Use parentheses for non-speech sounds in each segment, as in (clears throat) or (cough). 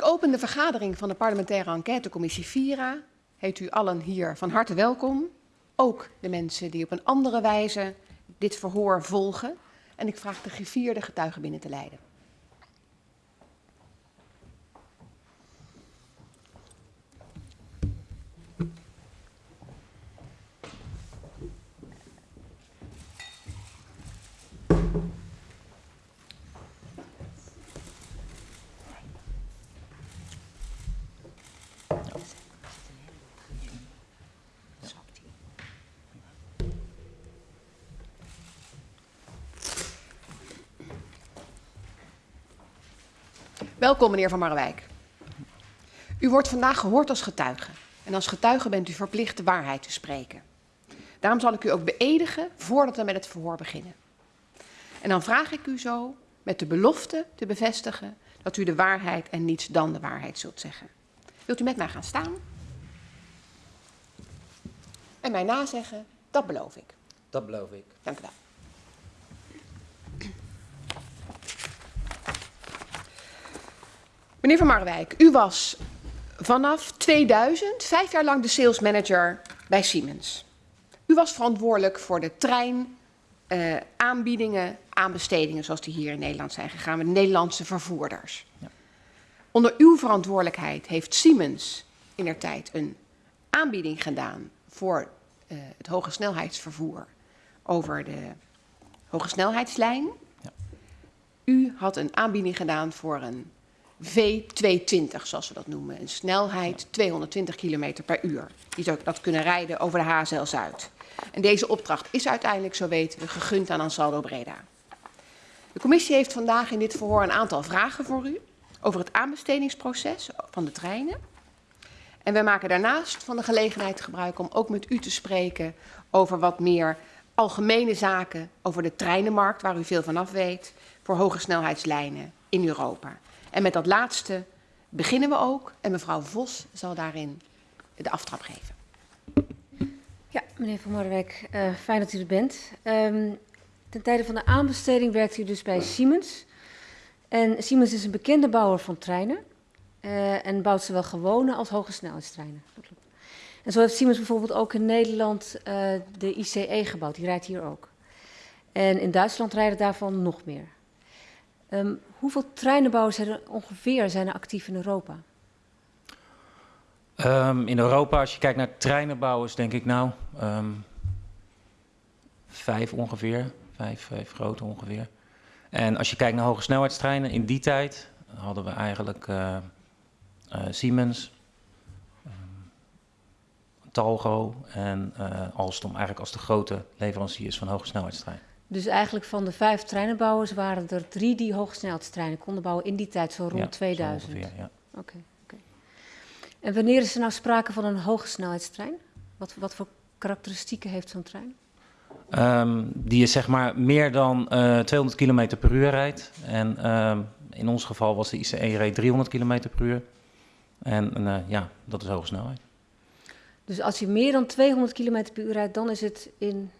Ik open de vergadering van de parlementaire enquêtecommissie VIRA. Heet u allen hier van harte welkom. Ook de mensen die op een andere wijze dit verhoor volgen. En ik vraag de gevierde getuigen binnen te leiden. Welkom, meneer Van Marwijk. U wordt vandaag gehoord als getuige. En als getuige bent u verplicht de waarheid te spreken. Daarom zal ik u ook beëdigen voordat we met het verhoor beginnen. En dan vraag ik u zo met de belofte te bevestigen dat u de waarheid en niets dan de waarheid zult zeggen. Wilt u met mij gaan staan? En mij nazeggen, dat beloof ik. Dat beloof ik. Dank u wel. Meneer Van Marwijk, u was vanaf 2000 vijf jaar lang de sales manager bij Siemens. U was verantwoordelijk voor de trein, uh, aanbiedingen, aanbestedingen zoals die hier in Nederland zijn gegaan met Nederlandse vervoerders. Ja. Onder uw verantwoordelijkheid heeft Siemens in der tijd een aanbieding gedaan voor uh, het hoge snelheidsvervoer over de hoge snelheidslijn. Ja. U had een aanbieding gedaan voor een V220, zoals we dat noemen. Een snelheid 220 km per uur. Die zou dat kunnen rijden over de HZL Zuid. En deze opdracht is uiteindelijk, zo weten we, gegund aan Ansaldo Breda. De commissie heeft vandaag in dit verhoor een aantal vragen voor u over het aanbestedingsproces van de treinen. En wij maken daarnaast van de gelegenheid gebruik om ook met u te spreken over wat meer algemene zaken over de treinenmarkt, waar u veel van af weet, voor hoge snelheidslijnen in Europa. En met dat laatste beginnen we ook. En mevrouw Vos zal daarin de aftrap geven. Ja, meneer Van Marwijk, uh, fijn dat u er bent. Um, ten tijde van de aanbesteding werkt u dus bij Siemens. En Siemens is een bekende bouwer van treinen. Uh, en bouwt zowel gewone als hoge snelheidstreinen. En zo heeft Siemens bijvoorbeeld ook in Nederland uh, de ICE gebouwd. Die rijdt hier ook. En in Duitsland rijden daarvan nog meer. Um, hoeveel treinenbouwers zijn er ongeveer zijn er actief in Europa? Um, in Europa, als je kijkt naar treinenbouwers, denk ik nou um, vijf ongeveer. Vijf, vijf grote ongeveer. En als je kijkt naar hoge snelheidstreinen, in die tijd hadden we eigenlijk uh, uh, Siemens, um, Talgo en uh, Alstom eigenlijk als de grote leveranciers van hoge snelheidstreinen. Dus eigenlijk van de vijf treinenbouwers waren er drie die hoogsnelheidstreinen konden bouwen in die tijd, zo rond ja, 2000. Ongeveer, ja. Oké. Okay, okay. En wanneer is er nou sprake van een hogesnelheidstrein? Wat, wat voor karakteristieken heeft zo'n trein? Um, die is zeg maar meer dan uh, 200 km per uur rijdt. En um, in ons geval was de ICE reed 300 km per uur. En uh, ja, dat is hoge snelheid. Dus als je meer dan 200 km per uur rijdt, dan is het in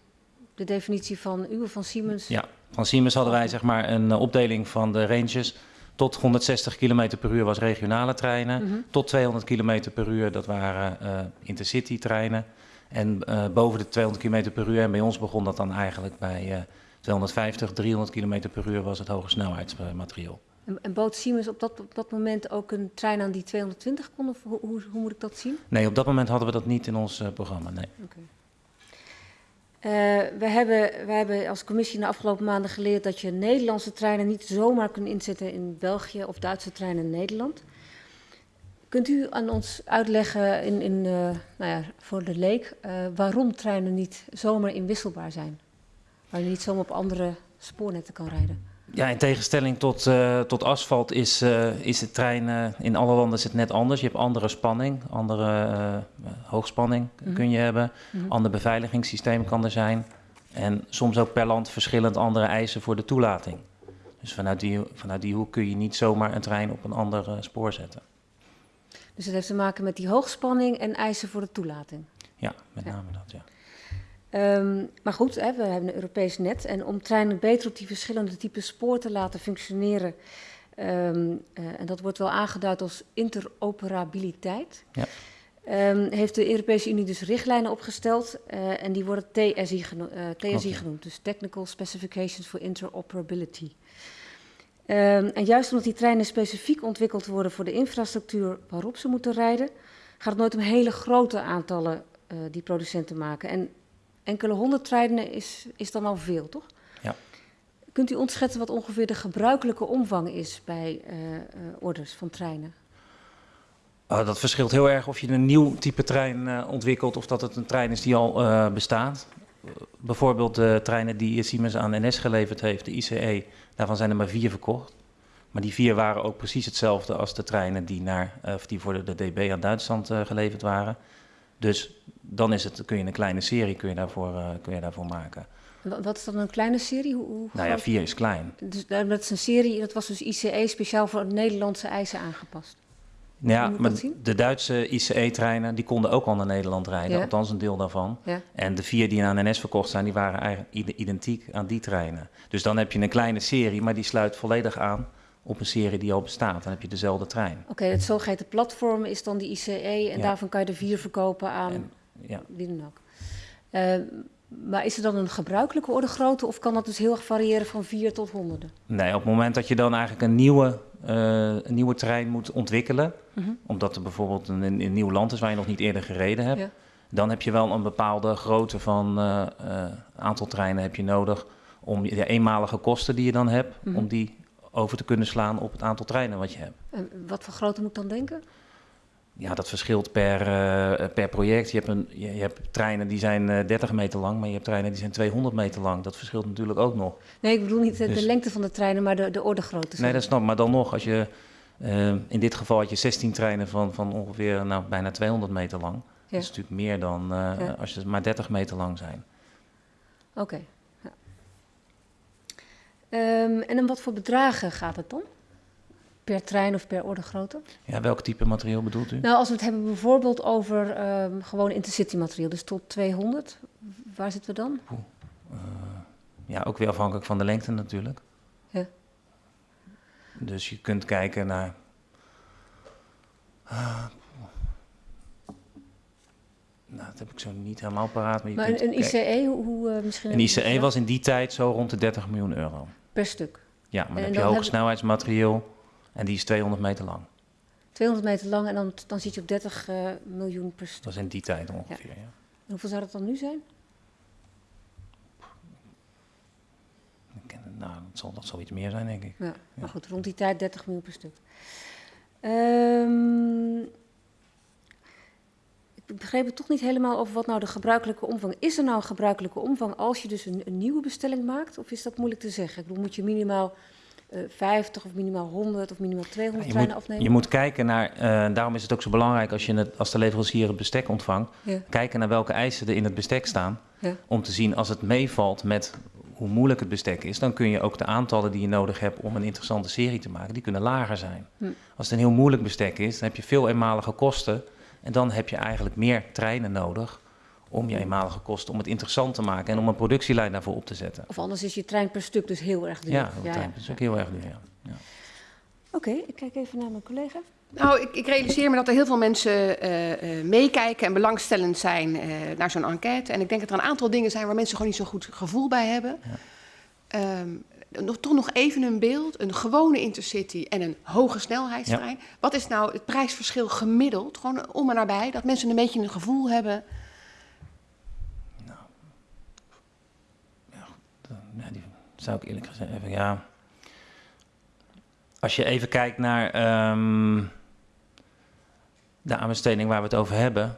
de definitie van u van Siemens? Ja, van Siemens hadden wij zeg maar een uh, opdeling van de ranges. Tot 160 km per uur was regionale treinen. Mm -hmm. Tot 200 km per uur, dat waren uh, intercity treinen. En uh, boven de 200 km per uur, en bij ons begon dat dan eigenlijk bij 250, 300 km per uur was het hoge snelheidsmateriaal. En, en bood Siemens op dat, op dat moment ook een trein aan die 220 kon? Of hoe, hoe, hoe moet ik dat zien? Nee, op dat moment hadden we dat niet in ons programma, nee. Okay. Uh, we, hebben, we hebben als commissie in de afgelopen maanden geleerd dat je Nederlandse treinen niet zomaar kunt inzetten in België of Duitse treinen in Nederland. Kunt u aan ons uitleggen in, in, uh, nou ja, voor de leek uh, waarom treinen niet zomaar inwisselbaar zijn? Waar je niet zomaar op andere spoornetten kan rijden? Ja, in tegenstelling tot, uh, tot asfalt is, uh, is de trein uh, in alle landen is het net anders. Je hebt andere spanning, andere hoogspanning mm -hmm. kun je hebben. Mm -hmm. Ander beveiligingssysteem kan er zijn. En soms ook per land verschillend andere eisen voor de toelating. Dus vanuit die, vanuit die hoek kun je niet zomaar een trein op een ander spoor zetten. Dus het heeft te maken met die hoogspanning en eisen voor de toelating? Ja, met name ja. dat, ja. Um, maar goed, hè, we hebben een Europees net. En om treinen beter op die verschillende typen spoor te laten functioneren, ehm, eh, en dat wordt wel aangeduid als interoperabiliteit. Ja. Ehm, heeft de Europese Unie dus richtlijnen opgesteld eh, en die worden TSI, geno eh, TSI genoemd, dus Technical Specifications for Interoperability. Ehm, en juist omdat die treinen specifiek ontwikkeld worden voor de infrastructuur waarop ze moeten rijden, gaat het nooit om hele grote aantallen die producenten maken. En enkele honderd treinen is, is dan al veel, toch? Ja. Kunt u ons schetsen wat ongeveer de gebruikelijke omvang is bij eh, eh, orders van treinen? Uh, dat verschilt heel erg of je een nieuw type trein uh, ontwikkelt of dat het een trein is die al bestaat. bijvoorbeeld de treinen die Siemens aan NS geleverd heeft, de ICE, daarvan zijn er maar vier verkocht. Maar die vier waren ook precies hetzelfde als de treinen die, naar, of die voor de, de DB aan Duitsland geleverd waren. Dus dan is het, kun je een kleine serie kun je daarvoor, kun je daarvoor maken. Wat is dan een kleine serie? Hoe, hoe nou ja, vier is klein. Dus dat is een serie, dat was dus ICE speciaal voor Nederlandse eisen aangepast. Ja, maar de Duitse ICE-treinen die konden ook al naar Nederland rijden, Ja. althans een deel daarvan. Ja. En de vier die aan NS verkocht zijn, die waren eigenlijk ide- identiek aan die treinen. Dus dan heb je een kleine serie, maar die sluit volledig aan op een serie die al bestaat. Dan heb je dezelfde trein. Oké, het zogeheten platform is dan die ICE en Ja. daarvan kan je er vier verkopen aan En, ja. wie dan ook. Eh, maar is er dan een gebruikelijke orde grootte of kan dat dus heel erg variëren van vier tot honderden? Nee, op het moment dat je dan eigenlijk een nieuwe, eh, een nieuwe trein moet ontwikkelen, Mhm. omdat er bijvoorbeeld een, een nieuw land is waar je nog niet eerder gereden hebt, Ja. dan heb je wel een bepaalde grootte van eh, aantal treinen heb je nodig om je de eenmalige kosten die je dan hebt, Mhm. om die over te kunnen slaan op het aantal treinen wat je hebt. En wat voor grootte moet ik dan denken? Ja, dat verschilt per, eh, per project. Je hebt, een, je, je hebt treinen die zijn eh, 30 meter lang, maar je hebt treinen die zijn 200 meter lang. Dat verschilt natuurlijk ook nog. Nee, ik bedoel niet de, de Dus- lengte van de treinen, maar de, de orde grootte. Nee, dat snap ik. Maar dan nog, als je, eh, in dit geval had je 16 treinen van, van ongeveer nou, bijna 200 meter lang. Ja. Dat is natuurlijk meer dan Ja. als je maar 30 meter lang zijn. Oké. Ehm, en om wat voor bedragen gaat het dan? Per trein of per orde grootte? Ja, welk type materiaal bedoelt u? Nou, als we het hebben bijvoorbeeld over ehm, gewoon intercity materiaal, dus tot 200, waar zitten we dan? Eh, ja, ook weer afhankelijk van de lengte natuurlijk. Ja. Dus je kunt kijken naar. Ah, nou, dat heb ik zo niet helemaal paraat. Maar, je Maar kunt een, een ICE, hoe, hoe eh, misschien... Een ICE was in die tijd zo rond de 30 miljoen euro. Per stuk. Ja, maar En dan heb je hoge en die is 200 meter lang. 200 meter lang en dan, dan zit je op 30 eh, miljoen per stuk. Dat is in die tijd ongeveer. Ja. En hoeveel zou dat dan nu zijn? Nou, dat zal, dat zal iets meer zijn, denk ik. Ja, Ja. maar goed, rond die tijd 30 miljoen per stuk. Ehm, begreep het toch niet helemaal over wat nou de gebruikelijke omvang is. Er nou een gebruikelijke omvang als je dus een, een nieuwe bestelling maakt? Of is dat moeilijk te zeggen? Ik bedoel, moet je minimaal eh 50 of minimaal 100 of minimaal 200 je, treinen moet, afnemen? je moet kijken naar, eh, daarom is het ook zo belangrijk als, je het, als de leverancier het bestek ontvangt, Ja, kijken naar welke eisen er in het bestek staan. ja, Om te zien als het meevalt met hoe moeilijk het bestek is, dan kun je ook de aantallen die je nodig hebt om een interessante serie te maken, die kunnen lager zijn. Hm. Als het een heel moeilijk bestek is, dan heb je veel eenmalige kosten en dan heb je eigenlijk meer treinen nodig om je eenmalige kosten, om het interessant te maken en om een productielijn daarvoor op te zetten. Of anders is je trein per stuk dus heel erg duur. Ja, dat is ook heel erg duur. Ja. Ja. Oké, ik kijk even naar mijn collega. Nou, ik, ik realiseer me dat er heel veel mensen eh, eh, meekijken en belangstellend zijn eh, naar zo'n enquête. En ik denk dat er een aantal dingen zijn waar mensen gewoon niet zo goed gevoel bij hebben. Ehm, nog, toch nog even een beeld. Een gewone intercity en een hoge snelheidstrein. Wat is nou het prijsverschil gemiddeld? Gewoon om en nabij. Dat mensen een beetje een gevoel hebben. Ja, die zou ik eerlijk gezegd even, ja. Als je even kijkt naar ehm, de aanbesteding waar we het over hebben,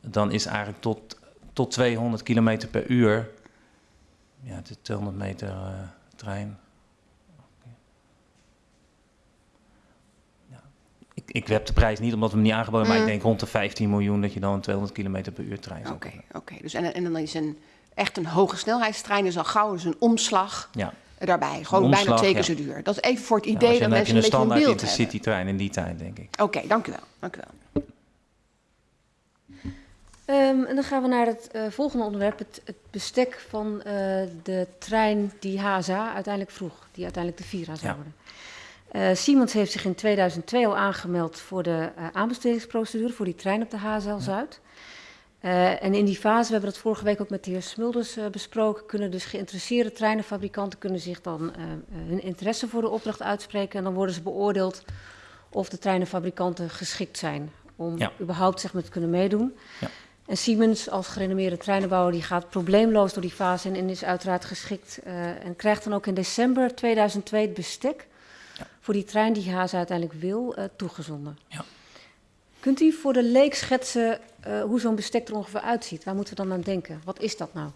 dan is eigenlijk tot, tot 200 kilometer per uur, ja, het is 200 meter eh, trein. Ja. Ik, ik heb de prijs niet omdat we hem niet aangeboden, maar Mm. ik denk rond de 15 miljoen dat je dan een 200 kilometer per uur trein zou Oké, oké. Dus en, en dan is een, echt een hoge snelheidstrein dus al gauw dus een omslag Ja. daarbij. Gewoon Een bijna omslag, twee keer zo duur. Dat is even voor het idee dat mensen een een beetje een standaard beeld hebben. intercity trein in die tijd, denk ik. Oké, dank u wel. Dank u wel. Ehm, en dan gaan we naar het eh, volgende onderwerp, het, het bestek van eh, de trein die HSA uiteindelijk vroeg, die uiteindelijk de Vira zou Ja. worden. Uh, Siemens heeft zich in 2002 al aangemeld voor de aanbestedingsprocedure voor die trein op de HSL Zuid. Uh, en in die fase, we hebben dat vorige week ook met de heer Smulders besproken, kunnen dus geïnteresseerde treinenfabrikanten kunnen zich dan hun interesse voor de opdracht uitspreken. En dan worden ze beoordeeld of de treinenfabrikanten geschikt zijn om ja. überhaupt zeg maar, te kunnen meedoen. Ja. En Siemens als gerenommeerde treinenbouwer die gaat probleemloos door die fase en is uiteraard geschikt en krijgt dan ook in december 2002 het bestek voor die trein die Haas uiteindelijk wil uh, toegezonden. Ja. Kunt u voor de leek schetsen uh, hoe zo'n bestek er ongeveer uitziet? Waar moeten we dan aan denken? Wat is dat nou?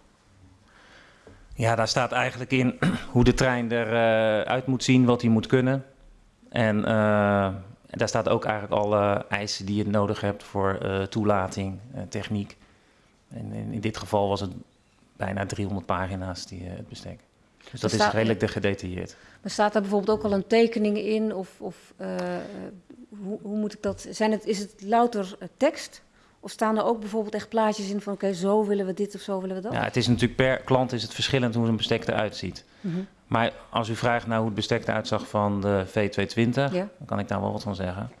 Ja, daar staat eigenlijk in (clears throat) hoe de trein eruit uh, moet zien, wat hij moet kunnen. En uh, daar staat ook eigenlijk alle eisen die je nodig hebt voor toelating, techniek. En in, in, dit geval was het bijna 300 pagina's, die, het bestek. Dus dat is redelijk gedetailleerd. Maar staat daar bijvoorbeeld ook al een tekening in? Of, of uh, hoe, hoe, moet ik dat... Zijn het, is het louter uh, tekst? Of staan er ook bijvoorbeeld echt plaatjes in van... oké, okay, zo willen we dit of zo willen we dat? Ja, het is natuurlijk per klant is het verschillend hoe een bestek eruit ziet. Mm -hmm. Maar als u vraagt naar hoe het bestek eruit zag van de V220... Ja. dan kan ik daar wel wat van zeggen.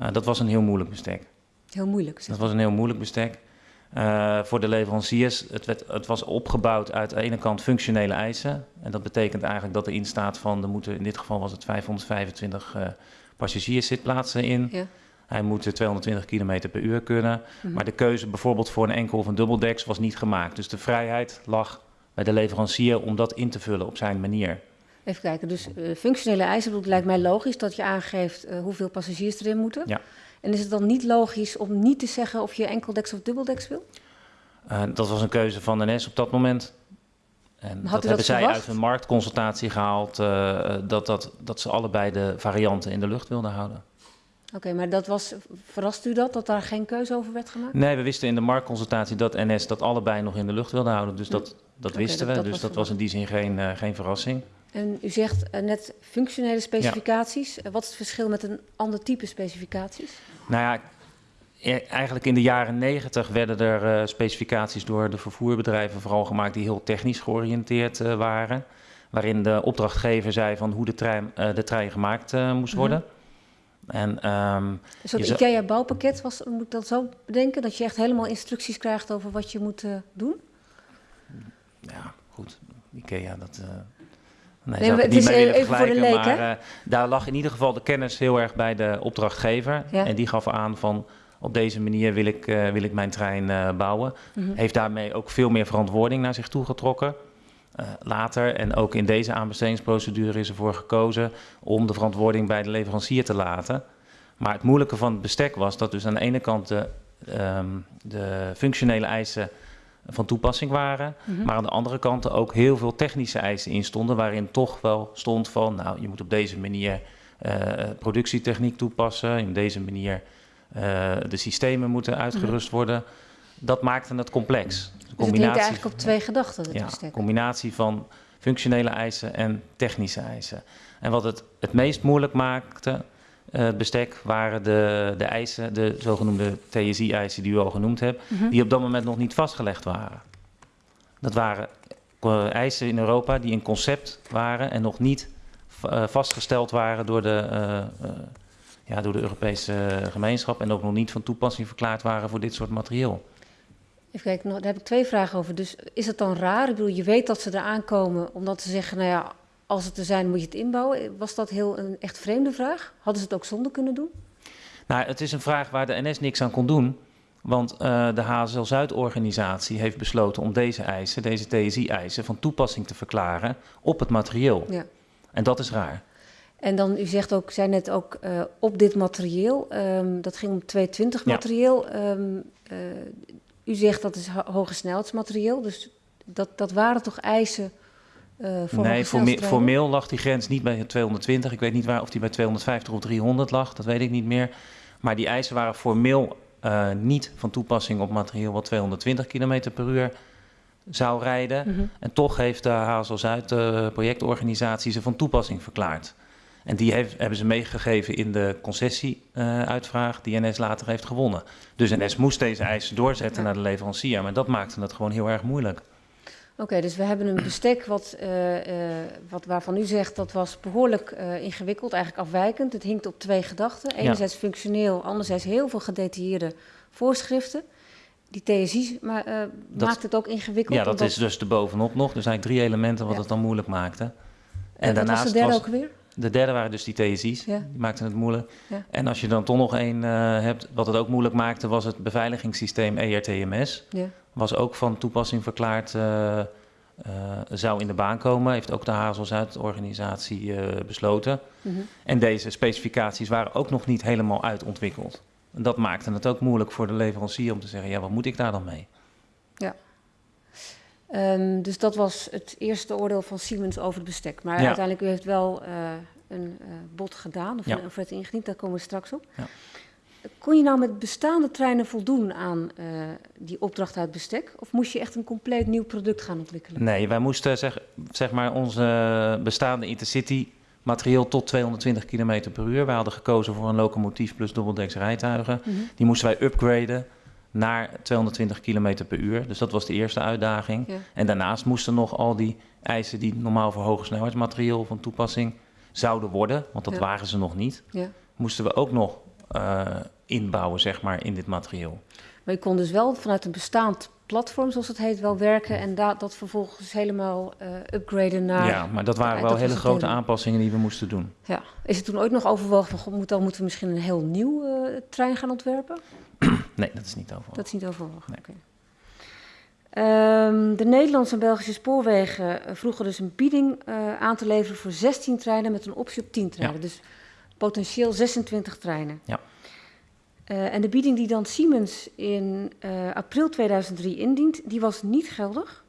Uh, dat was een heel moeilijk bestek. Heel moeilijk? Dat was een heel moeilijk bestek. Uh, voor de leveranciers, het, werd, het, was opgebouwd uit de ene kant functionele eisen. En dat betekent eigenlijk dat erin staat van, er moeten, in dit geval was het 525 uh, passagierszitplaatsen in. Ja. Hij moet 220 km per uur kunnen. Mm -hmm. Maar de keuze bijvoorbeeld voor een enkel of een dubbeldeks was niet gemaakt. Dus de vrijheid lag bij de leverancier om dat in te vullen op zijn manier. Even kijken, dus uh, functionele eisen, het lijkt mij logisch dat je aangeeft uh, hoeveel passagiers erin moeten. Ja. En is het dan niet logisch om niet te zeggen of je enkeldeks of dubbeldeks wil? Uh, dat was een keuze van de NS op dat moment. En Had dat hebben dat zij verwacht? uit een marktconsultatie gehaald, dat, dat, dat ze allebei de varianten in de lucht wilden houden. Oké, okay, maar dat was, verrast u dat, dat daar geen keuze over werd gemaakt? Nee, we wisten in de marktconsultatie dat NS dat allebei nog in de lucht wilde houden. Dus dat, dat okay, wisten we, dat dus was dat was in die zin geen, uh, geen verrassing. En u zegt uh, net functionele specificaties. Ja. Wat is het verschil met een ander type specificaties? Nou ja, e-, eigenlijk in de jaren negentig werden er uh, specificaties door de vervoerbedrijven vooral gemaakt die heel technisch georiënteerd uh, waren. Waarin de opdrachtgever zei van hoe de trein, uh, de trein gemaakt moest worden. Mm -hmm. En, um, dus dat IKEA-bouwpakket was, moet ik dat zo bedenken? Dat je echt helemaal instructies krijgt over wat je moet doen? Ja, goed. IKEA, dat... Nee, nee het is even voor de leek, maar uh, daar lag in ieder geval de kennis heel erg bij de opdrachtgever. Ja. En die gaf aan van op deze manier wil ik, uh, wil ik mijn trein uh, bouwen. Mm -hmm. Heeft daarmee ook veel meer verantwoording naar zich toe getrokken. later en ook in deze aanbestedingsprocedure is ervoor gekozen om de verantwoording bij de leverancier te laten. Maar het moeilijke van het bestek was dat dus aan de ene kant de, um, de functionele eisen van toepassing waren. Mm -hmm. Maar aan de andere kant ook heel veel technische eisen in stonden, waarin toch wel stond van, nou, je moet op deze manier uh, productietechniek toepassen, op deze manier uh, de systemen moeten uitgerust mm -hmm. worden. Dat maakte het complex. Dus combinatie het eigenlijk op twee gedachten, het ja, Een combinatie van functionele eisen en technische eisen. En wat het het meest moeilijk maakte, uh, bestek waren de, de eisen, de zogenoemde TSI-eisen die u al genoemd hebt, mm -hmm. die op dat moment nog niet vastgelegd waren. Dat waren uh, eisen in Europa die een concept waren en nog niet uh, vastgesteld waren door de, ja, door de Europese gemeenschap en ook nog niet van toepassing verklaard waren voor dit soort materieel. Even kijken, daar heb ik twee vragen over. Dus is het dan raar? Ik bedoel, je weet dat ze er aankomen omdat ze zeggen, nou ja, als het er zijn, moet je het inbouwen. Was dat heel een echt vreemde vraag? Hadden ze het ook zonder kunnen doen? Nou, het is een vraag waar de NS niks aan kon doen. Want uh, de HSL Zuid-organisatie heeft besloten om deze eisen, deze TSI-eisen, van toepassing te verklaren op het materieel. Ja. En dat is raar. En dan, u zegt ook, zei net ook, uh, op dit materieel, um, dat ging om 220 materieel. Ja. Um, uh, u zegt dat is hoge snelheidsmaterieel, dus dat, dat waren toch eisen nee, forme formeel lag die grens niet bij 220. Ik weet niet waar, of die bij 250 of 300 lag, dat weet ik niet meer. Maar die eisen waren formeel uh, niet van toepassing op materieel wat 220 km per uur zou rijden. Mm -hmm. En toch heeft de HSL Zuid, de projectorganisatie, ze van toepassing verklaard. En die heeft, hebben ze meegegeven in de concessieuitvraag uh, die NS later heeft gewonnen. Dus NS moest deze eisen doorzetten ja. naar de leverancier. Maar dat maakte het gewoon heel erg moeilijk. Oké, dus we hebben een bestek wat, uh, uh, wat, waarvan u zegt dat was behoorlijk uh, ingewikkeld, eigenlijk afwijkend. Het hinkt op twee gedachten. Enerzijds ja. functioneel, anderzijds heel veel gedetailleerde voorschriften. Die TSI ma dat, maakt het ook ingewikkeld. Ja, dat is dus de bovenop nog. Dus eigenlijk drie elementen wat ja. het dan moeilijk maakte. En, daarnaast was de derde was, ook weer? De derde waren dus die TSI's, ja. die maakten het moeilijk. Ja. En als je dan toch nog één hebt, wat het ook moeilijk maakte, was het beveiligingssysteem ERTMS. Ja was ook van toepassing verklaard, uh, uh, zou in de baan komen. Heeft ook de Hazel-Zuid-organisatie uh, besloten. Mm -hmm. En deze specificaties waren ook nog niet helemaal uitontwikkeld. En dat maakte het ook moeilijk voor de leverancier om te zeggen, ja, wat moet ik daar dan mee? Um, dus dat was het eerste oordeel van Siemens over het bestek. Maar ja. uiteindelijk, u heeft wel een bod gedaan, of ja. een offerte ingediend, daar komen we straks op. Ja. Kon je nou met bestaande treinen voldoen aan uh, die opdracht uit bestek? Of moest je echt een compleet nieuw product gaan ontwikkelen? Nee, wij moesten zeg, zeg maar onze bestaande intercity materieel tot 220 km per uur. Wij hadden gekozen voor een locomotief plus dubbeldeks rijtuigen. Mm -hmm. Die moesten wij upgraden naar 220 km per uur. Dus dat was de eerste uitdaging. Ja. En daarnaast moesten nog al die eisen die normaal voor hoge snelheidsmaterieel van toepassing zouden worden, want dat ja. waren ze nog niet, ja. moesten we ook nog uh, inbouwen, zeg maar, in dit materieel. Maar je kon dus wel vanuit een bestaand platform, zoals het heet, wel werken en da dat vervolgens helemaal uh, upgraden naar... Ja, maar dat waren wel hele grote aanpassingen die we moesten doen. Ja. Is het toen ooit nog overwogen van, moet, dan moeten we misschien een heel nieuw uh, trein gaan ontwerpen? (clears throat) nee, dat is niet overwogen. Dat is niet overwogen, nee. Okay. Um, de Nederlandse en Belgische spoorwegen vroegen dus een bieding uh, aan te leveren voor 16 treinen met een optie op 10 treinen. Ja. Dus potentieel 26 treinen. Ja. Uh, en de bieding die dan Siemens in uh, april 2003 indient, die was niet geldig.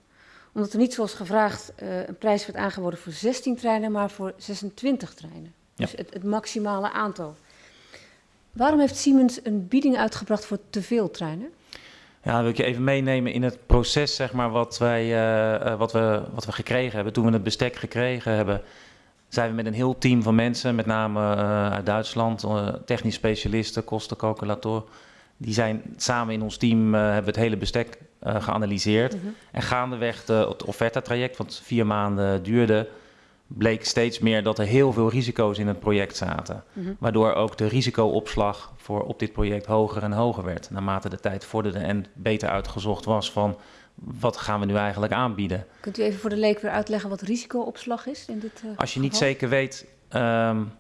Omdat er niet zoals gevraagd uh, een prijs werd aangeboden voor 16 treinen, maar voor 26 treinen. Ja. Dus het, het, maximale aantal. Waarom heeft Siemens een bieding uitgebracht voor te veel treinen? Ja, wil ik je even meenemen in het proces, zeg maar, wat, wij, wat, we, wat we gekregen hebben. Toen we het bestek gekregen hebben, zijn we met een heel team van mensen, met name uh, uit Duitsland, uh, technisch specialisten, kostencalculator. Die zijn samen in ons team, hebben we het hele bestek geanalyseerd. -hmm. En gaandeweg de, het offerta-traject, wat vier maanden duurde, bleek steeds meer dat er heel veel risico's in het project zaten. Mm -hmm. Waardoor ook de risicoopslag voor op dit project hoger en hoger werd. Naarmate de tijd vorderde en beter uitgezocht was van wat gaan we nu eigenlijk aanbieden? Kunt u even voor de leek weer uitleggen wat risicoopslag is in dit uh, Als je niet geval? zeker weet um,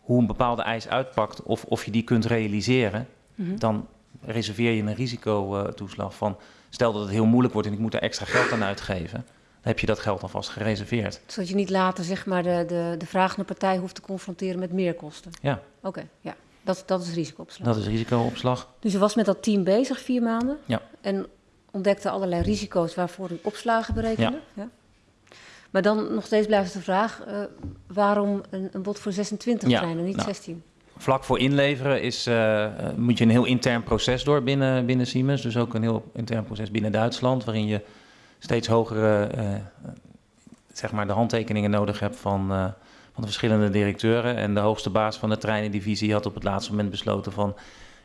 hoe een bepaalde eis uitpakt of of je die kunt realiseren, mm -hmm. dan reserveer je een risicotoeslag van stel dat het heel moeilijk wordt en ik moet er extra geld aan uitgeven. Heb je dat geld alvast gereserveerd. Zodat je niet later zeg maar, de, de, de vragende partij hoeft te confronteren met meerkosten. Ja. Oké, okay, ja. Dat, dat is risicoopslag. Dat is risicoopslag. Dus je was met dat team bezig vier maanden. Ja. En ontdekte allerlei risico's waarvoor u opslagen berekende. Ja. ja. Maar dan nog steeds blijft de vraag, uh, waarom een, een, bod voor 26 ja, treinen, niet nou, 16? Vlak voor inleveren is, uh, moet je een heel intern proces door binnen, binnen Siemens. Dus ook een heel intern proces binnen Duitsland, waarin je steeds hogere, uh, zeg maar, de handtekeningen nodig hebt van, van de verschillende directeuren. En de hoogste baas van de treinendivisie had op het laatste moment besloten van,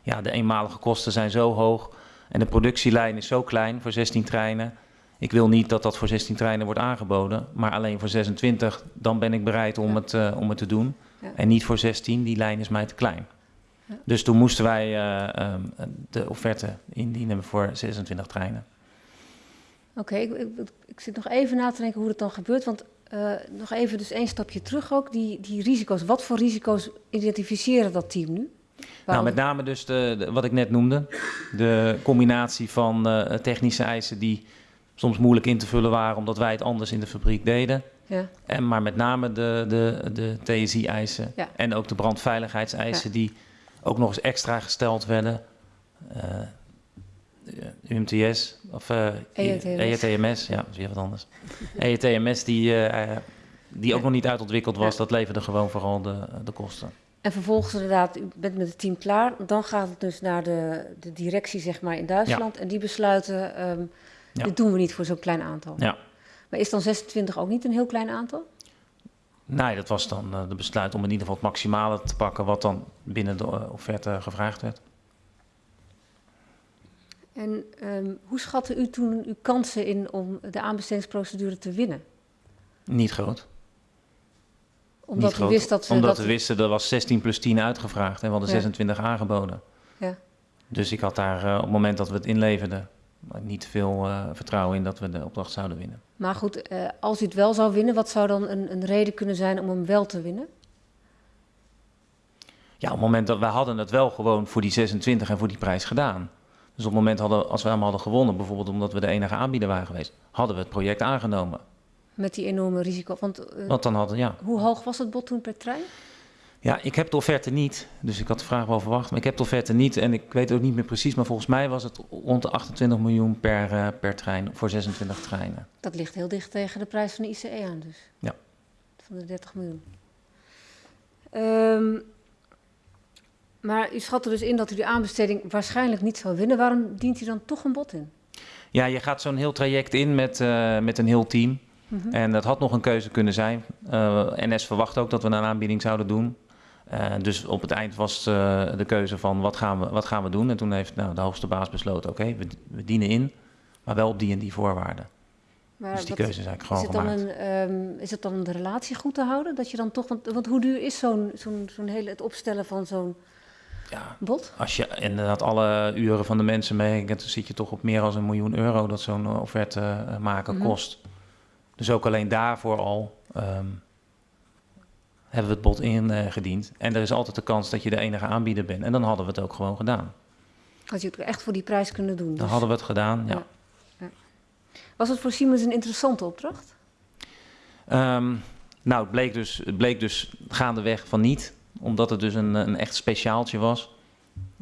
ja, de eenmalige kosten zijn zo hoog en de productielijn is zo klein voor 16 treinen. Ik wil niet dat dat voor 16 treinen wordt aangeboden, maar alleen voor 26, dan ben ik bereid om, ja. het, uh, om het te doen. Ja. En niet voor 16, die lijn is mij te klein. Ja. Dus toen moesten wij uh, um, de offerte indienen voor 26 treinen. Oké, okay, ik, ik, ik, zit nog even na te denken hoe dat dan gebeurt. Want uh, nog even dus één stapje terug ook, die, die risico's. Wat voor risico's identificeren dat team nu? Nou, met name dus de, de, wat ik net noemde. De combinatie van uh, technische eisen die soms moeilijk in te vullen waren... omdat wij het anders in de fabriek deden. Ja. En, maar met name de, de, de TSI-eisen ja. en ook de brandveiligheidseisen... Ja. die ook nog eens extra gesteld werden. Uh, UMTS of uh, EETMS. EETMS, ja, dat is weer wat anders. (laughs) EETMS die, uh, die ook nog niet uitontwikkeld was, dat leverde gewoon vooral de, de kosten. En vervolgens inderdaad, u bent met het team klaar. Dan gaat het dus naar de, de directie zeg maar, in Duitsland. Ja. En die besluiten, um, ja. dit doen we niet voor zo'n klein aantal. Ja. Maar is dan 26 ook niet een heel klein aantal? Nee, dat was dan uh, de besluit om in ieder geval het maximale te pakken... wat dan binnen de offerte gevraagd werd. En ehm, hoe schatte u toen uw kansen in om de aanbestedingsprocedure te winnen? Niet groot. Omdat Niet u groot. wist dat... ze- Omdat dat we wisten, er was 16 plus 10 uitgevraagd en we hadden Ja. 26 aangeboden. Ja. Dus ik had daar eh, op het moment dat we het inleverden niet veel eh, vertrouwen in dat we de opdracht zouden winnen. Maar goed, eh, als u het wel zou winnen, wat zou dan een, een reden kunnen zijn om hem wel te winnen? Ja, op het moment dat wij hadden het wel gewoon voor die 26 en voor die prijs gedaan. Dus op het moment hadden, als we hem hadden gewonnen, bijvoorbeeld omdat we de enige aanbieder waren geweest, hadden we het project aangenomen. Met die enorme risico. Want eh, Want dan hadden, ja, hoe hoog was het bod toen per trein? Ja, ik heb de offerte niet. Dus ik had de vraag wel verwacht. Maar ik heb de offerte niet. En ik weet ook niet meer precies. Maar volgens mij was het rond de 28 miljoen per, eh, per trein. Voor 26 treinen. Dat ligt heel dicht tegen de prijs van de ICE aan dus. Ja. Van de 30 miljoen. Ehm, maar u schat er dus in dat u de aanbesteding waarschijnlijk niet zou winnen. Waarom dient u dan toch een bod in? Ja, je gaat zo'n heel traject in met, eh, met een heel team. Mhm. En dat had nog een keuze kunnen zijn. Eh, NS verwacht ook dat we een aanbieding zouden doen. Eh, dus op het eind was de keuze van wat gaan, we, wat gaan we doen. En toen heeft nou, de hoogste baas besloten, oké, we, we dienen in. Maar wel op die en die voorwaarden. Maar dus die keuze is eigenlijk is, gewoon het dan een, ehm, is het dan om de relatie goed te houden? Dat je dan toch, want, want hoe duur is zo'n zo'n zo'n hele, het opstellen van zo'n Ja, bod? Als je inderdaad alle uren van de mensen meerekent, dan zit je toch op meer dan een miljoen euro dat zo'n eh, offerte eh, maken Mhm. kost. Dus ook alleen daarvoor al ehm, hebben we het bod ingediend. en er is altijd de kans dat je de enige aanbieder bent. En dan hadden we het ook gewoon gedaan. Had je het echt voor die prijs kunnen doen? Dan Dus hadden we het gedaan, ja. Ja. Was het voor Siemens een interessante opdracht? Ehm, nou, het bleek, dus, het bleek dus gaandeweg van niet. Omdat het dus een, een echt speciaaltje was.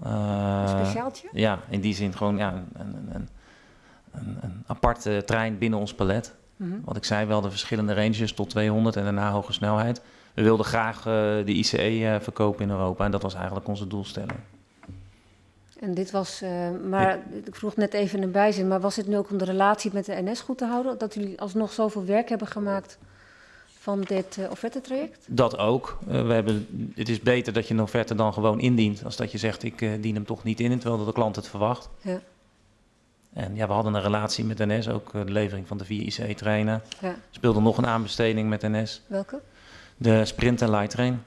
Een Eh, speciaaltje? Ja, in die zin gewoon ja, een, een, een, een, aparte trein binnen ons palet. Mhm. Wat ik zei, wel de verschillende ranges tot 200 en daarna hoge snelheid. We wilden graag eh, de ICE eh, verkopen in Europa en dat was eigenlijk onze doelstelling. En dit was, maar ik vroeg net even een bijzin, maar was het nu ook om de relatie met de NS goed te houden? Dat jullie alsnog zoveel werk hebben gemaakt van dit uh, offerte-traject? Dat ook. Uh, we hebben, het is beter dat je een offerte dan gewoon indient, als dat je zegt ik uh, dien hem toch niet in, terwijl de klant het verwacht. Ja. En ja, we hadden een relatie met NS, ook de levering van de vier ICE-treinen. Ja. Speelde nog een aanbesteding met NS. Welke? De Sprint en Light Train.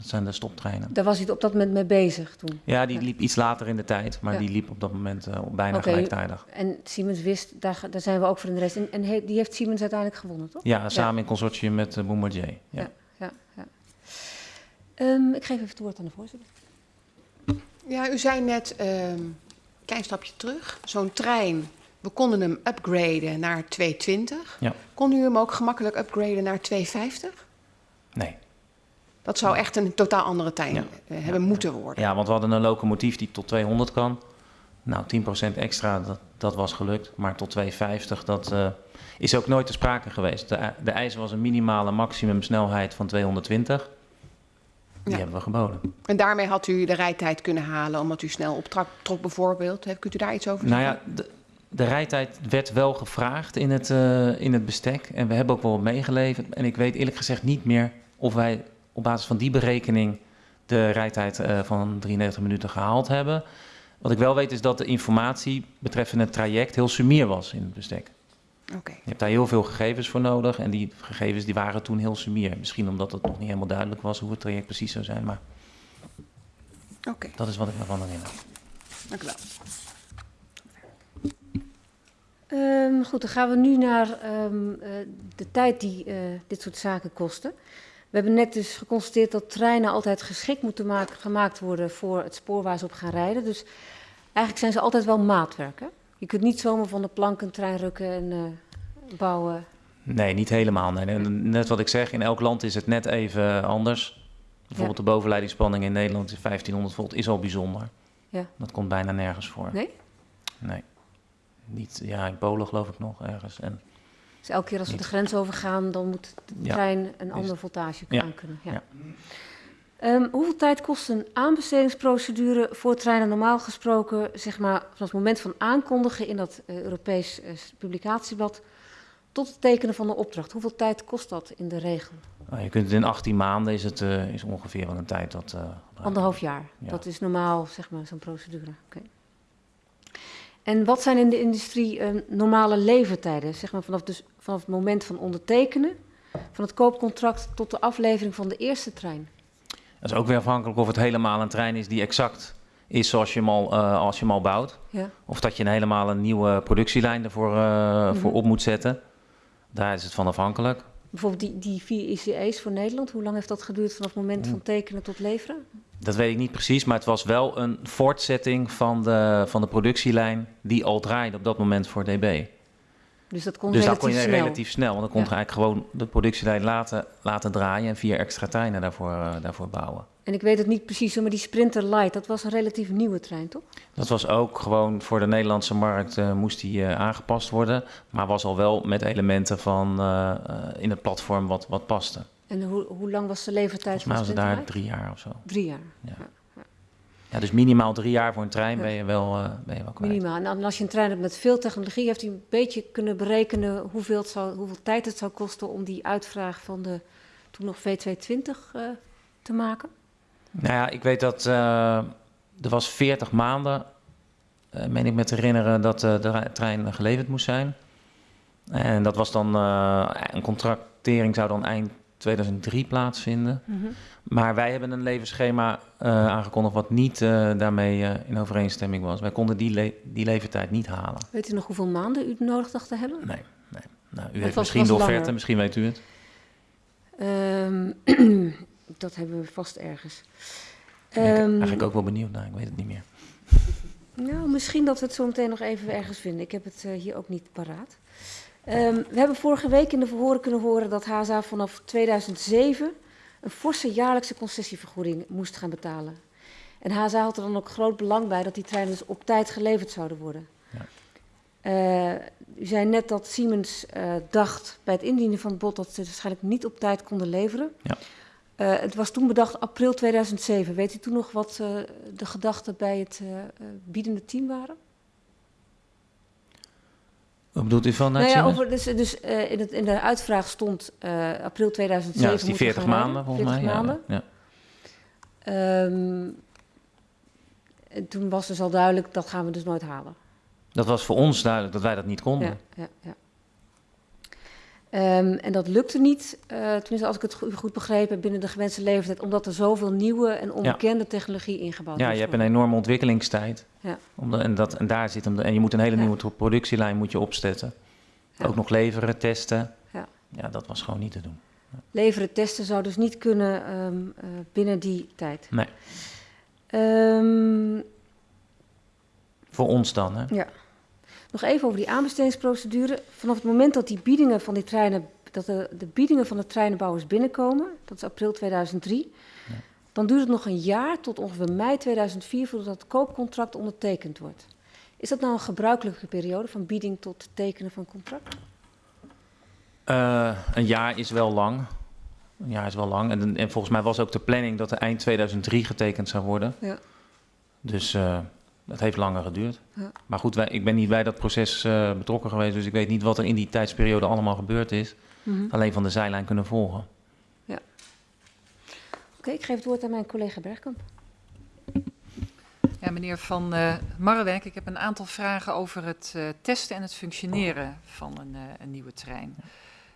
Dat zijn de stoptreinen. Daar was u op dat moment mee bezig toen? Ja, die liep iets later in de tijd, maar Ja. die liep op dat moment uh, bijna Oké, gelijktijdig. En Siemens wist, daar, daar zijn we ook voor in de rest. En, en he- die heeft Siemens uiteindelijk gewonnen, toch? Ja, samen in consortium met uh, Bombardier. Ja. Ja, ja, ja. Ehm, ik geef even het woord aan de voorzitter. Ja, u zei net, een klein stapje terug, zo'n trein, we konden hem upgraden naar 220. Ja. Kon u hem ook gemakkelijk upgraden naar 250? Dat zou echt een totaal andere Ja. eh, hebben moeten worden. Ja, want we hadden een locomotief die tot 200 kan. Nou, 10% extra, dat, dat was gelukt. Maar tot 250, dat uh, is ook nooit te sprake geweest. De, de eis was een minimale maximumsnelheid van 220. Die Ja. hebben we geboden. En daarmee had u de rijtijd kunnen halen, omdat u snel optrok trok bijvoorbeeld. Kunt u daar iets over Nou zeggen? ja, de, de rijtijd werd wel gevraagd in het, uh, in het bestek. En we hebben ook wel meegeleverd. En ik weet eerlijk gezegd niet meer of wij op basis van die berekening de rijtijd uh, van 93 minuten gehaald hebben. Wat ik wel weet is dat de informatie betreffende het traject heel sumier was in het bestek. Oké. Je hebt daar heel veel gegevens voor nodig en die gegevens die waren toen heel sumier. Misschien omdat het nog niet helemaal duidelijk was hoe het traject precies zou zijn, maar Oké, dat is wat ik me van herinner. dank u wel. Ehm, goed, dan gaan we nu naar ehm, eh, de tijd die eh, dit soort zaken kosten. We hebben net dus geconstateerd dat treinen altijd geschikt moeten maken, gemaakt worden voor het spoor waar ze op gaan rijden. Dus eigenlijk zijn ze altijd wel maatwerk. Hè? Je kunt niet zomaar van de plank een trein rukken en eh, bouwen. Nee, niet helemaal. Nee. Net wat ik zeg, in elk land is het net even anders. Bijvoorbeeld de bovenleidingsspanning in Nederland is 1500 volt, is al bijzonder. Ja. Dat komt bijna nergens voor. Nee? Nee. Niet, ja, in Polen geloof ik nog ergens. En, Dus elke keer als we de grens overgaan, dan moet de trein een andere Is- voltage aan kunnen. Ja. Ja. Ehm, hoeveel tijd kost een aanbestedingsprocedure voor treinen normaal gesproken, zeg maar, vanaf het moment van aankondigen in dat eh, Europees eh, publicatieblad tot het tekenen van de opdracht? Hoeveel tijd kost dat in de regel? nou, je kunt het in 18 maanden is het uh, is ongeveer wel een tijd dat. Anderhalf jaar. Ja. Dat is normaal, zeg maar, zo'n procedure. Oké. En wat zijn in de industrie eh, normale levertijden? Zeg maar vanaf, dus, vanaf het moment van ondertekenen, van het koopcontract tot de aflevering van de eerste trein. Dat is ook weer afhankelijk of het helemaal een trein is die exact is zoals je hem al, eh, als je hem al bouwt. Ja. Of dat je een helemaal een nieuwe productielijn ervoor eh, voor Mhm. op moet zetten. Daar is het van afhankelijk. Bijvoorbeeld die, die vier ICE's voor Nederland, hoe lang heeft dat geduurd vanaf het moment van tekenen tot leveren? Dat weet ik niet precies, maar het was wel een voortzetting van de, van de productielijn die al draaide op dat moment voor DB. Dus dat kon dus relatief kon je snel. relatief snel, want dan kon je Ja. eigenlijk gewoon de productielijn laten, laten draaien en vier extra treinen daarvoor, eh, daarvoor bouwen. En ik weet het niet precies, maar die Sprinter Light, dat was een relatief nieuwe trein, toch? Dat was ook gewoon voor de Nederlandse markt eh, moest die eh, aangepast worden, maar was al wel met elementen van in het platform wat, wat paste. En hoe, hoe lang was de levertijd Volgens mij was van het de daar drie jaar of zo. Drie jaar, Ja, dus minimaal drie jaar voor een trein Ja. ben je wel, eh, ben je wel kwijt. minimaal. En als je een trein hebt met veel technologie, heeft hij een beetje kunnen berekenen hoeveel, het zou, hoeveel tijd het zou kosten om die uitvraag van de toen nog V220 eh, te maken. Nou ja, ik weet dat eh, er was 40 maanden, eh meen ik me te herinneren, dat de trein geleverd moest zijn. En dat was dan, een contractering zou dan eind 2003 plaatsvinden. Maar wij hebben een levensschema eh, aangekondigd wat niet eh, daarmee eh, in overeenstemming was. Wij konden die, le- die levertijd niet halen. Weet u nog hoeveel maanden u nodig dacht te hebben? Nee, nee. Nou, u Het heeft was- misschien was de langer. offerte, misschien weet u het. Ehm, (clears throat) dat hebben we vast ergens. Ik ben Ehm, eigenlijk ook wel benieuwd naar, ik weet het niet meer. (laughs) Nou, misschien dat we het zo meteen nog even ergens vinden. Ik heb het hier ook niet paraat. Ehm, we hebben vorige week in de verhoren kunnen horen dat HSA vanaf 2007 een forse jaarlijkse concessievergoeding moest gaan betalen. En HSA had er dan ook groot belang bij dat die treinen dus op tijd geleverd zouden worden. Ja. Eh, u zei net dat Siemens eh, dacht bij het indienen van het bod dat ze waarschijnlijk niet op tijd konden leveren. Ja. Eh, het was toen bedacht april 2007. Weet u toen nog wat de gedachten bij het biedende team waren? Wat bedoelt u van? Nou ja, over, dus, dus eh, in, het, in de uitvraag stond eh, april 2007. Ja, dat is die moeten we 40 gaan maanden volgens 40 mij. maanden. Ja, ja. Ehm, en toen was dus al duidelijk, dat gaan we dus nooit halen. Dat was voor ons duidelijk dat wij dat niet konden. Ja, ja, ja. Ehm, en dat lukte niet, eh, tenminste als ik het go- goed begrepen heb, binnen de gewenste leeftijd, omdat er zoveel nieuwe en onbekende technologie ingebouwd Ja, moest je hebt een enorme ontwikkelingstijd. Ja. Om de- en, dat, en daar zit de- En je moet een hele Ja. nieuwe productielijn moet je opzetten. Ja. Ook nog leveren, testen. Ja. ja, dat was gewoon niet te doen. Leveren, testen zou dus niet kunnen ehm, eh, binnen die tijd. Nee. Ehm, Voor ons dan, hè? Ja. Nog even over die aanbestedingsprocedure. Vanaf het moment dat die biedingen van die treinen, dat de, de biedingen van de treinenbouwers binnenkomen, dat is april 2003, Ja. dan duurt het nog een jaar tot ongeveer mei 2004 voordat het koopcontract ondertekend wordt. Is dat nou een gebruikelijke periode van bieding tot tekenen van contract? Eh, een jaar is wel lang. Een jaar is wel lang. En, en volgens mij was ook de planning dat er eind 2003 getekend zou worden. Ja. Dus eh, dat heeft langer geduurd. Ja. Maar goed, wij, ik ben niet bij dat proces eh, betrokken geweest. Dus ik weet niet wat er in die tijdsperiode allemaal gebeurd is. Mhm. Alleen van de zijlijn kunnen volgen. Oké, ik geef het woord aan mijn collega Bergkamp. Ja, meneer Van eh Marwijk, ik heb een aantal vragen over het eh, testen en het functioneren van een, eh, een nieuwe trein.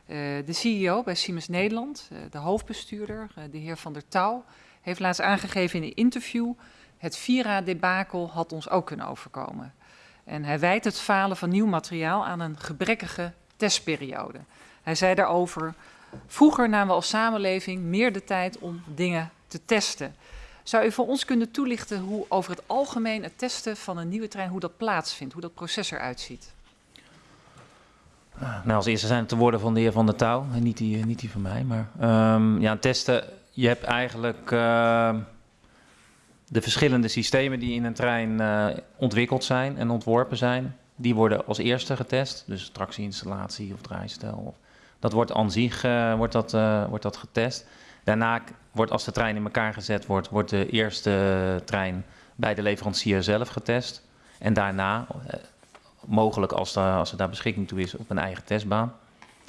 Eh, de CEO bij Siemens Nederland, eh, de hoofdbestuurder, eh, de heer Van der Touw, heeft laatst aangegeven in een interview... het Vira-debakel had ons ook kunnen overkomen. En hij wijt het falen van nieuw materiaal aan een gebrekkige testperiode. Hij zei daarover... Vroeger namen we als samenleving meer de tijd om dingen te testen... Zou u voor ons kunnen toelichten hoe over het algemeen het testen van een nieuwe trein, hoe dat plaatsvindt, hoe dat proces eruit ziet? Nou, als eerste zijn het de woorden van de heer Van der Touw. En niet die, niet die van mij. Maar ehm, ja, testen. Je hebt eigenlijk ehm, de verschillende systemen die in een trein eh, ontwikkeld zijn en ontworpen zijn. Die worden als eerste getest. Dus tractieinstallatie of draaistel. Of, dat wordt aan zich eh, wordt dat, eh, wordt dat getest. Daarna wordt, als de trein in elkaar gezet wordt, wordt de eerste trein bij de leverancier zelf getest. En daarna, mogelijk als, als er daar beschikking toe is, op een eigen testbaan.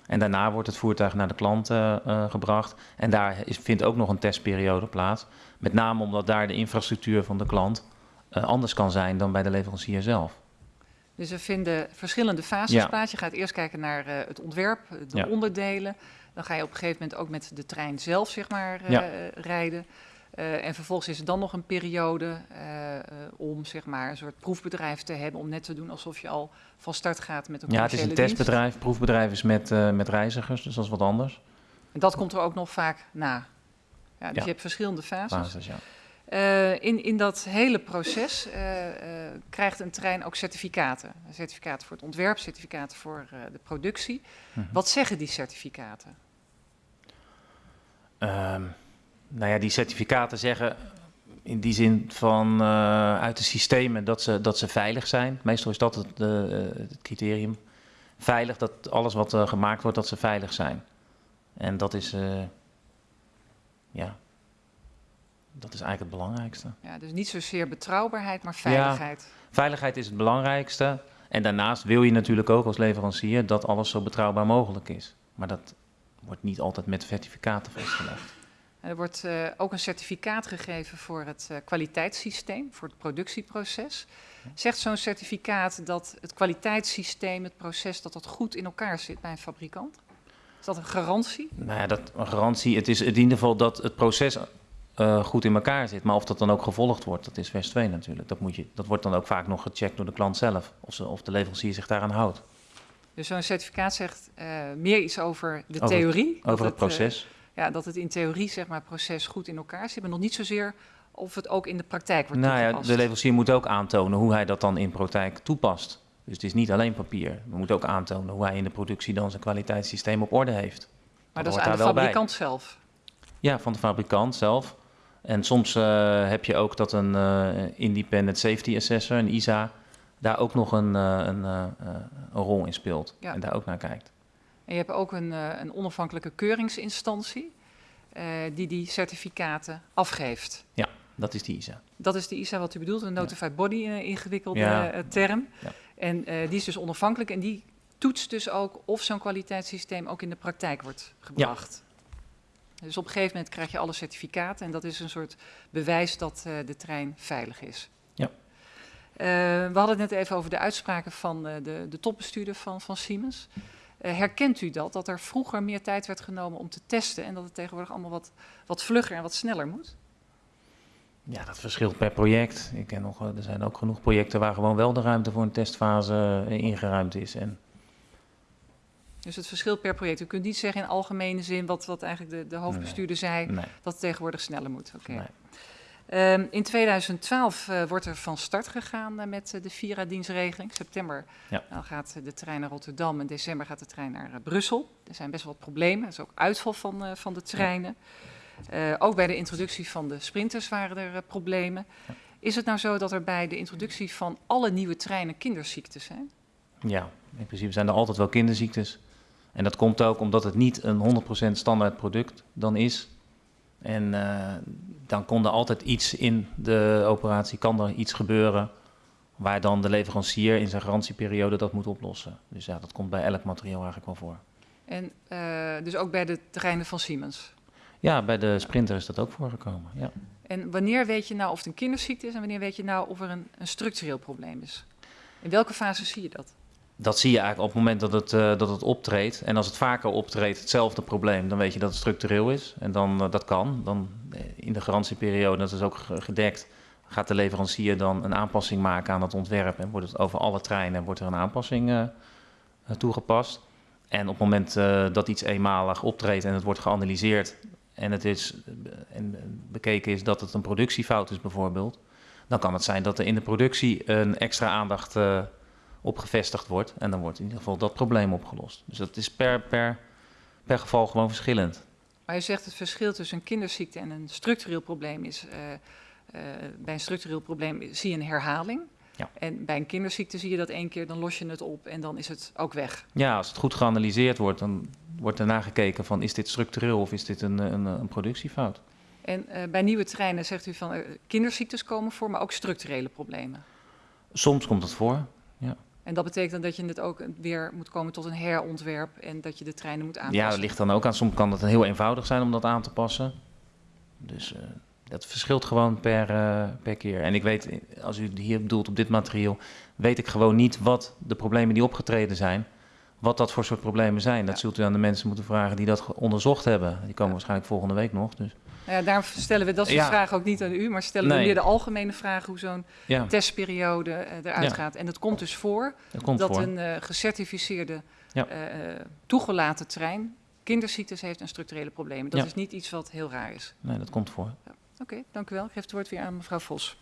En daarna wordt het voertuig naar de klant eh, eh, gebracht. En daar is, vindt ook nog een testperiode plaats. Met name omdat daar de infrastructuur van de klant eh, anders kan zijn dan bij de leverancier zelf. Dus we vinden verschillende fases Ja. plaats. Je gaat eerst kijken naar het ontwerp, de Ja. onderdelen. Dan ga je op een gegeven moment ook met de trein zelf zeg maar, Ja. rijden. Eh, en vervolgens is er dan nog een periode eh, eh, om zeg maar, een soort proefbedrijf te hebben. Om net te doen alsof je al van start gaat met een Ja, het is een dienst. testbedrijf. Proefbedrijf is met, met reizigers, dus dat is wat anders. En dat komt er ook nog vaak na. Ja, dus Ja. je hebt verschillende fases. Basis, ja. In, in dat hele proces krijgt een trein ook certificaten. Certificaten voor het ontwerp, certificaten voor de productie. Mhm. Wat zeggen die certificaten? Ehm, nou ja, die certificaten zeggen in die zin van eh, uit de systemen dat ze, dat ze veilig zijn. Meestal is dat het, eh, het criterium. Veilig, dat alles wat eh, gemaakt wordt, dat ze veilig zijn. En dat is, ja, dat is eigenlijk het belangrijkste. Ja, dus niet zozeer betrouwbaarheid, maar veiligheid. Veiligheid is het belangrijkste. En daarnaast wil je natuurlijk ook als leverancier dat alles zo betrouwbaar mogelijk is. Maar dat wordt niet altijd met certificaten vastgelegd. Er wordt eh, ook een certificaat gegeven voor het eh, kwaliteitssysteem, voor het productieproces. Zegt zo'n certificaat dat het kwaliteitssysteem, het proces, dat dat goed in elkaar zit bij een fabrikant? Is dat een garantie? Nou ja, dat een garantie. Het is in ieder geval dat het proces eh, goed in elkaar zit. Maar of dat dan ook gevolgd wordt, dat is vers 2 natuurlijk. Dat, moet je, dat wordt dan ook vaak nog gecheckt door de klant zelf. Of, ze, of de leverancier zich daaraan houdt. Dus zo'n certificaat zegt meer iets over de Over- theorie. Over het eh, proces. Ja, dat het in theorie, zeg maar, proces goed in elkaar zit. Maar nog niet zozeer of het ook in de praktijk wordt nou ja, toegepast. de leverancier moet ook aantonen hoe hij dat dan in praktijk toepast. Dus het is niet alleen papier. We moeten ook aantonen hoe hij in de productie dan zijn kwaliteitssysteem op orde heeft. maar dat is aan de bij. fabrikant zelf. Ja, van de fabrikant zelf. En soms eh, heb je ook dat een eh, Independent Safety Assessor, een ISA, daar ook nog een, eh, een, een rol in speelt. Ja. En daar ook naar kijkt. En je hebt ook een, eh, een onafhankelijke keuringsinstantie eh, die die certificaten afgeeft. Dat is die ISA. Dat is de ISA wat u bedoelt, een notified body, een ingewikkelde Ja. term. Ja. En die is dus onafhankelijk en die toetst dus ook of zo'n kwaliteitssysteem ook in de praktijk wordt gebracht. Dus op een gegeven moment krijg je alle certificaten en dat is een soort bewijs dat de trein veilig is. Ja. We hadden het net even over de uitspraken van de, de topbestuurder van, van Siemens. Eh, herkent u dat, dat er vroeger meer tijd werd genomen om te testen en dat het tegenwoordig allemaal wat, wat vlugger en wat sneller moet? Ja, dat verschilt per project. Ik ken nog, er zijn ook genoeg projecten waar gewoon wel de ruimte voor een testfase eh, ingeruimd is. En Dus het verschilt per project. U kunt niet zeggen in algemene zin wat, wat eigenlijk de, de hoofdbestuurder zei, nee, dat het tegenwoordig sneller moet. Oké. nee. Ehm, in 2012 eh, wordt er van start gegaan eh, met eh, de Vira-dienstregeling. September Ja. dan gaat de trein naar Rotterdam en december gaat de trein naar Brussel. Er zijn best wel wat problemen. Er is ook uitval van, van de treinen. Ook bij de introductie van de sprinters waren er problemen. Is het nou zo dat er bij de introductie van alle nieuwe treinen kinderziektes zijn? Ja, in principe zijn er altijd wel kinderziektes. En dat komt ook omdat het niet een 100% standaard product dan is. En eh, dan kon er altijd iets in de operatie, kan er iets gebeuren waar dan de leverancier in zijn garantieperiode dat moet oplossen. Dus ja, dat komt bij elk materiaal eigenlijk wel voor. En eh, dus ook bij de treinen van Siemens. Ja, bij de Sprinter is dat ook voorgekomen. Ja. En wanneer weet je nou of het een kinderziekte is en wanneer weet je nou of er een, een structureel probleem is? In welke fase zie je dat? Dat zie je eigenlijk op het moment dat het, eh, dat het optreedt. En als het vaker optreedt, hetzelfde probleem, dan weet je dat het structureel is. En dan, eh, dat kan. Dan eh, in de garantieperiode, dat is ook ge- gedekt, gaat de leverancier dan een aanpassing maken aan het ontwerp. En wordt het over alle treinen wordt er een aanpassing toegepast. En op het moment dat iets eenmalig optreedt en het wordt geanalyseerd en het is en bekeken is dat het een productiefout is bijvoorbeeld, dan kan het zijn dat er in de productie een extra aandacht op gevestigd wordt. En dan wordt in ieder geval dat probleem opgelost. Dus dat is per, per, per geval gewoon verschillend. Maar je zegt het verschil tussen een kinderziekte en een structureel probleem is. eh, eh, bij een structureel probleem zie je een herhaling. Ja. En bij een kinderziekte zie je dat één keer, dan los je het op en dan is het ook weg. Ja, als het goed geanalyseerd wordt, dan wordt erna gekeken van is dit structureel of is dit een, een, een productiefout. En eh, bij nieuwe treinen zegt u van kinderziektes komen voor, maar ook structurele problemen. Soms komt dat voor. En dat betekent dan dat je het ook weer moet komen tot een herontwerp en dat je de treinen moet aanpassen. Ja, dat ligt dan ook aan. Soms kan het heel eenvoudig zijn om dat aan te passen. Dus eh, dat verschilt gewoon per, eh, per keer. En ik weet, als u hier bedoelt op dit materiaal, weet ik gewoon niet wat de problemen die opgetreden zijn, wat dat voor soort problemen zijn. Dat Ja. zult u aan de mensen moeten vragen die dat onderzocht hebben. Die komen waarschijnlijk volgende week nog. Dus Nou ja, daarom stellen we dat soort Ja. vragen ook niet aan u, maar stellen we meer de algemene vraag hoe zo'n ja, testperiode eh, eruit Ja. gaat. En het komt dus voor dat komt dat voor. een eh, gecertificeerde, Ja. eh, eh, toegelaten trein kinderziektes heeft en structurele problemen. Dat Ja. is niet iets wat heel raar is. Nee, dat komt voor. Oké, dank u wel. Ik geef het woord weer aan mevrouw Vos.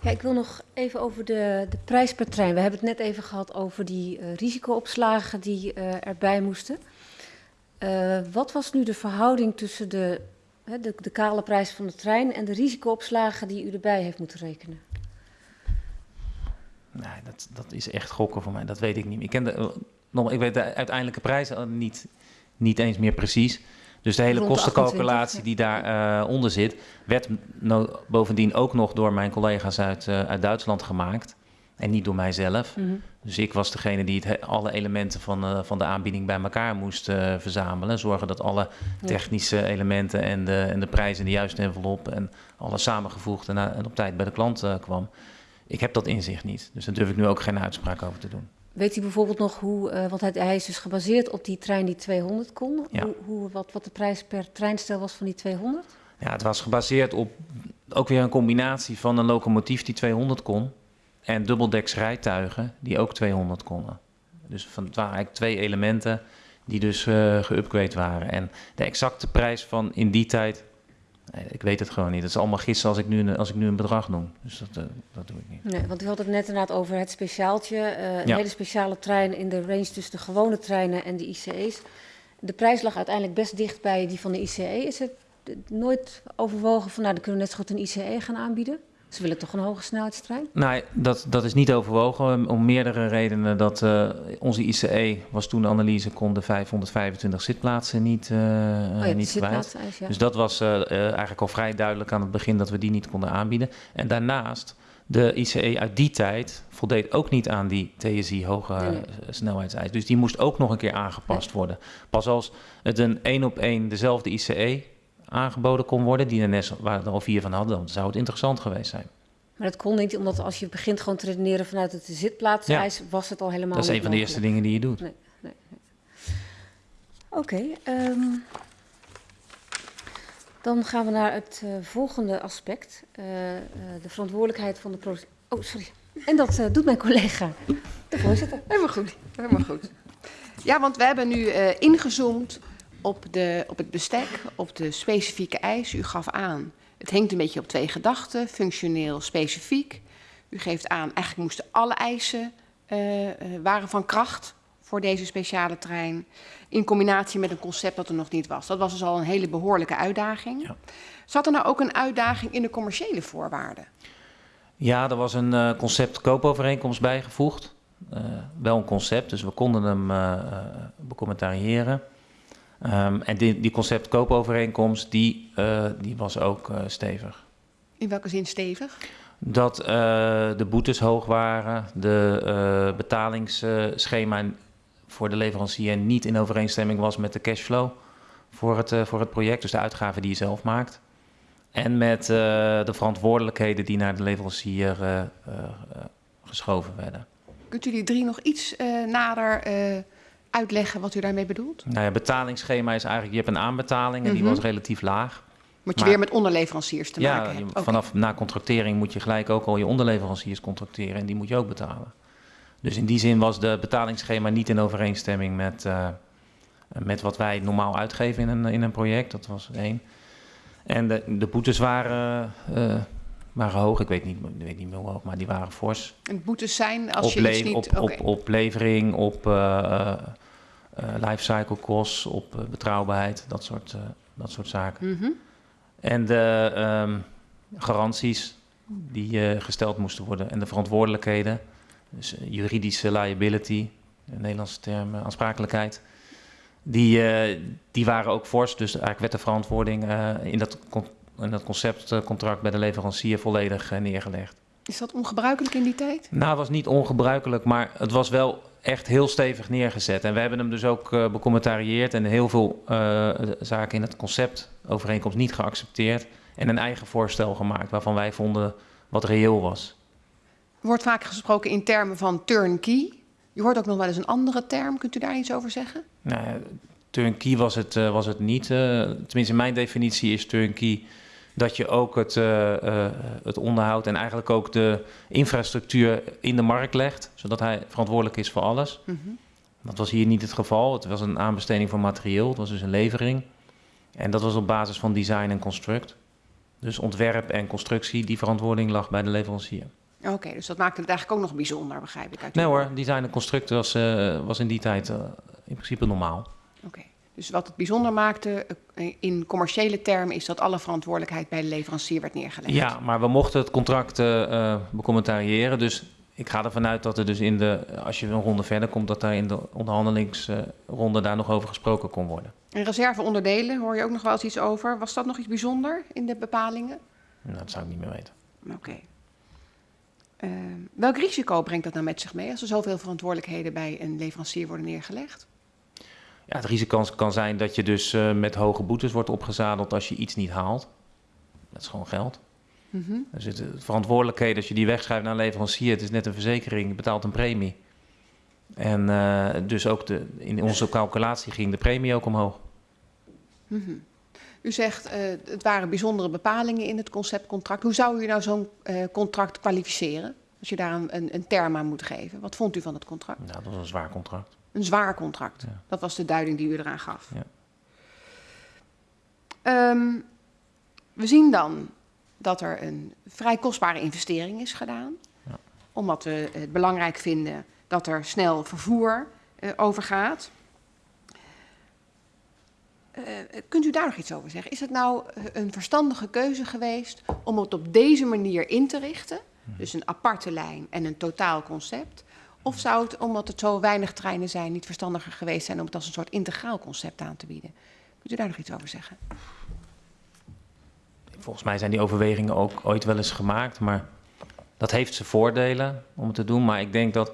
Ja, ik wil nog even over de, de prijs per trein. We hebben het net even gehad over die eh, risicoopslagen die eh, erbij moesten. Eh, wat was nu de verhouding tussen de, hè, de, de kale prijs van de trein en de risicoopslagen die u erbij heeft moeten rekenen? Nee, dat, dat is echt gokken voor mij. Dat weet ik niet. Ik, ken de, eh, nog, ik weet de uiteindelijke prijs al niet, niet eens meer precies. Dus de hele de kostencalculatie 28, die daaronder onder zit, werd no- bovendien ook nog door mijn collega's uit, eh, uit Duitsland gemaakt. En niet door mijzelf. Dus ik was degene die het, he- alle elementen van, eh, van de aanbieding bij elkaar moest eh, verzamelen. Zorgen dat alle Ja. technische elementen en de, en de prijzen in de juiste envelop en alles samengevoegd en, en op tijd bij de klant eh, kwam. Ik heb dat inzicht niet. Dus daar durf ik nu ook geen uitspraak over te doen. Weet u bijvoorbeeld nog hoe, eh, want hij, hij is dus gebaseerd op die trein die 200 kon, Ja. hoe, hoe, wat, wat de prijs per treinstel was van die 200? Ja, het was gebaseerd op ook weer een combinatie van een locomotief die 200 kon en dubbeldeks rijtuigen die ook 200 konden. Dus van, het waren eigenlijk twee elementen die dus eh geüpgrade waren. En de exacte prijs van in die tijd, eh, ik weet het gewoon niet. Het is allemaal gissen als ik nu een, als ik nu een bedrag noem. Dus dat, eh, dat doe ik niet. Nee, want u had het net inderdaad over het speciaaltje. een Ja. hele speciale trein in de range tussen de gewone treinen en de ICE's. De prijs lag uiteindelijk best dicht bij die van de ICE. Is het nooit overwogen van, nou, dan kunnen we net zo goed een ICE gaan aanbieden? Ze willen toch een hoge snelheidstrein? Nee, dat, dat is niet overwogen om, meerdere redenen. Dat eh, onze ICE was toen de analyse, kon de 525 zitplaatsen niet, oh ja, de niet kwijt. ja. Dus dat was eh, eigenlijk al vrij duidelijk aan het begin dat we die niet konden aanbieden. En daarnaast, de ICE uit die tijd voldeed ook niet aan die TSI hoge Nee, nee. snelheidseis. Dus die moest ook nog een keer aangepast worden. Pas als het een één op één dezelfde ICE aangeboden kon worden, die de NS waar er al vier van hadden, dan zou het interessant geweest zijn. Maar dat kon niet, omdat als je begint gewoon te redeneren vanuit het zitplaatseis, was het al helemaal Dat is een van de eerste dingen die je doet. Nee, nee, nee. Oké, ehm, dan gaan we naar het eh, volgende aspect. eh, eh, de verantwoordelijkheid van de. Oh, sorry. En dat doet mijn collega, de voorzitter. Helemaal goed, helemaal goed. Ja, want we hebben nu eh, ingezoomd op, de, op het bestek, op de specifieke eisen. U gaf aan, het hangt een beetje op twee gedachten, functioneel, specifiek. U geeft aan, eigenlijk moesten alle eisen eh, eh, waren van kracht voor deze speciale trein. In combinatie met een concept dat er nog niet was. Dat was dus al een hele behoorlijke uitdaging. Ja. Zat er nou ook een uitdaging in de commerciële voorwaarden? Ja, er was een eh, concept koopovereenkomst bijgevoegd. Wel een concept, dus we konden hem eh, becommentariëren. Ehm, en die, die concept koopovereenkomst, die, eh, die was ook eh, stevig. In welke zin stevig? Dat eh, de boetes hoog waren, de betalingsschema voor de leverancier niet in overeenstemming was met de cashflow voor het, voor het project, dus de uitgaven die je zelf maakt. En met de verantwoordelijkheden die naar de leverancier geschoven werden. Kunt u die drie nog iets nader uitleggen wat u daarmee bedoelt? Nou ja, betalingsschema is eigenlijk, je hebt een aanbetaling en die Mhm. was relatief laag. Moet je Maar- weer met onderleveranciers te ja, maken hebben? Vanaf na contractering moet je gelijk ook al je onderleveranciers contracteren en die moet je ook betalen. Dus in die zin was de betalingsschema niet in overeenstemming met, eh, met wat wij normaal uitgeven in een, in een project. Dat was één. En de, de boetes waren, eh, waren hoog. Ik weet, niet, ik weet niet meer hoe hoog, maar die waren fors. En boetes zijn als op, je iets niet... op, op, op levering, op eh, lifecycle costs, op eh, betrouwbaarheid, dat soort, eh, dat soort zaken. Mhm. En de ehm, garanties die eh, gesteld moesten worden en de verantwoordelijkheden. Dus juridische liability, de Nederlandse term, aansprakelijkheid. Die, die waren ook fors, dus eigenlijk werd de verantwoording in, dat in dat conceptcontract bij de leverancier volledig eh, neergelegd. Is dat ongebruikelijk in die tijd? Nou, het was niet ongebruikelijk, maar het was wel echt heel stevig neergezet. En we hebben hem dus ook uh, becommentarieerd en heel veel uh, zaken in het concept overeenkomst niet geaccepteerd. En een eigen voorstel gemaakt waarvan wij vonden wat reëel was. Er wordt vaak gesproken in termen van turnkey. Je hoort ook nog wel eens een andere term. Kunt u daar iets over zeggen? Nou, turnkey was het, uh, was het niet. tenminste, mijn definitie is turnkey dat je ook het, uh, uh, het onderhoud en eigenlijk ook de infrastructuur in de markt legt, zodat hij verantwoordelijk is voor alles. Mm -hmm. Dat was hier niet het geval. Het was een aanbesteding van materieel, het was dus een levering. En dat was op basis van design en construct. Dus ontwerp en constructie, die verantwoording lag bij de leverancier. Oké, okay, dus dat maakte het eigenlijk ook nog bijzonder, begrijp ik. Uit nee hoor, design en construct was, uh, was in die tijd in principe normaal. Oké. Okay. Dus wat het bijzonder maakte in commerciële termen is dat alle verantwoordelijkheid bij de leverancier werd neergelegd. Ja, maar we mochten het contract uh, becommentariëren. Dus ik ga ervan uit dat er dus in de, als je een ronde verder komt, dat daar in de onderhandelingsronde daar nog over gesproken kon worden. En reserveonderdelen, hoor je ook nog wel eens iets over. Was dat nog iets bijzonder in de bepalingen? Nou, dat zou ik niet meer weten. Oké. Okay. Uh, welk risico brengt dat nou met zich mee als er zoveel verantwoordelijkheden bij een leverancier worden neergelegd? Ja, het risico kan zijn dat je dus uh, met hoge boetes wordt opgezadeld als je iets niet haalt. Dat is gewoon geld. Mm -hmm. Er zitten verantwoordelijkheden als je die wegschrijft naar een leverancier. Het is net een verzekering, je betaalt een premie. En uh, dus ook de, in onze calculatie ging de premie ook omhoog. Mm -hmm. U zegt uh, het waren bijzondere bepalingen in het conceptcontract. Hoe zou u nou zo'n contract kwalificeren? Als je daar een, een, een term aan moet geven. Wat vond u van het contract? Nou, dat was een zwaar contract. Een zwaar contract. Ja. Dat was de duiding die u eraan gaf. Ja. Um, we zien dan dat er een vrij kostbare investering is gedaan. Ja. Omdat we het belangrijk vinden dat er snel vervoer uh, over gaat. Uh, kunt u daar nog iets over zeggen? Is het nou een verstandige keuze geweest om het op deze manier in te richten? Dus een aparte lijn en een totaal concept. Of zou het, omdat het zo weinig treinen zijn, niet verstandiger geweest zijn om het als een soort integraal concept aan te bieden? Kunt u daar nog iets over zeggen? Volgens mij zijn die overwegingen ook ooit wel eens gemaakt, maar dat heeft zijn voordelen om het te doen. Maar ik denk dat,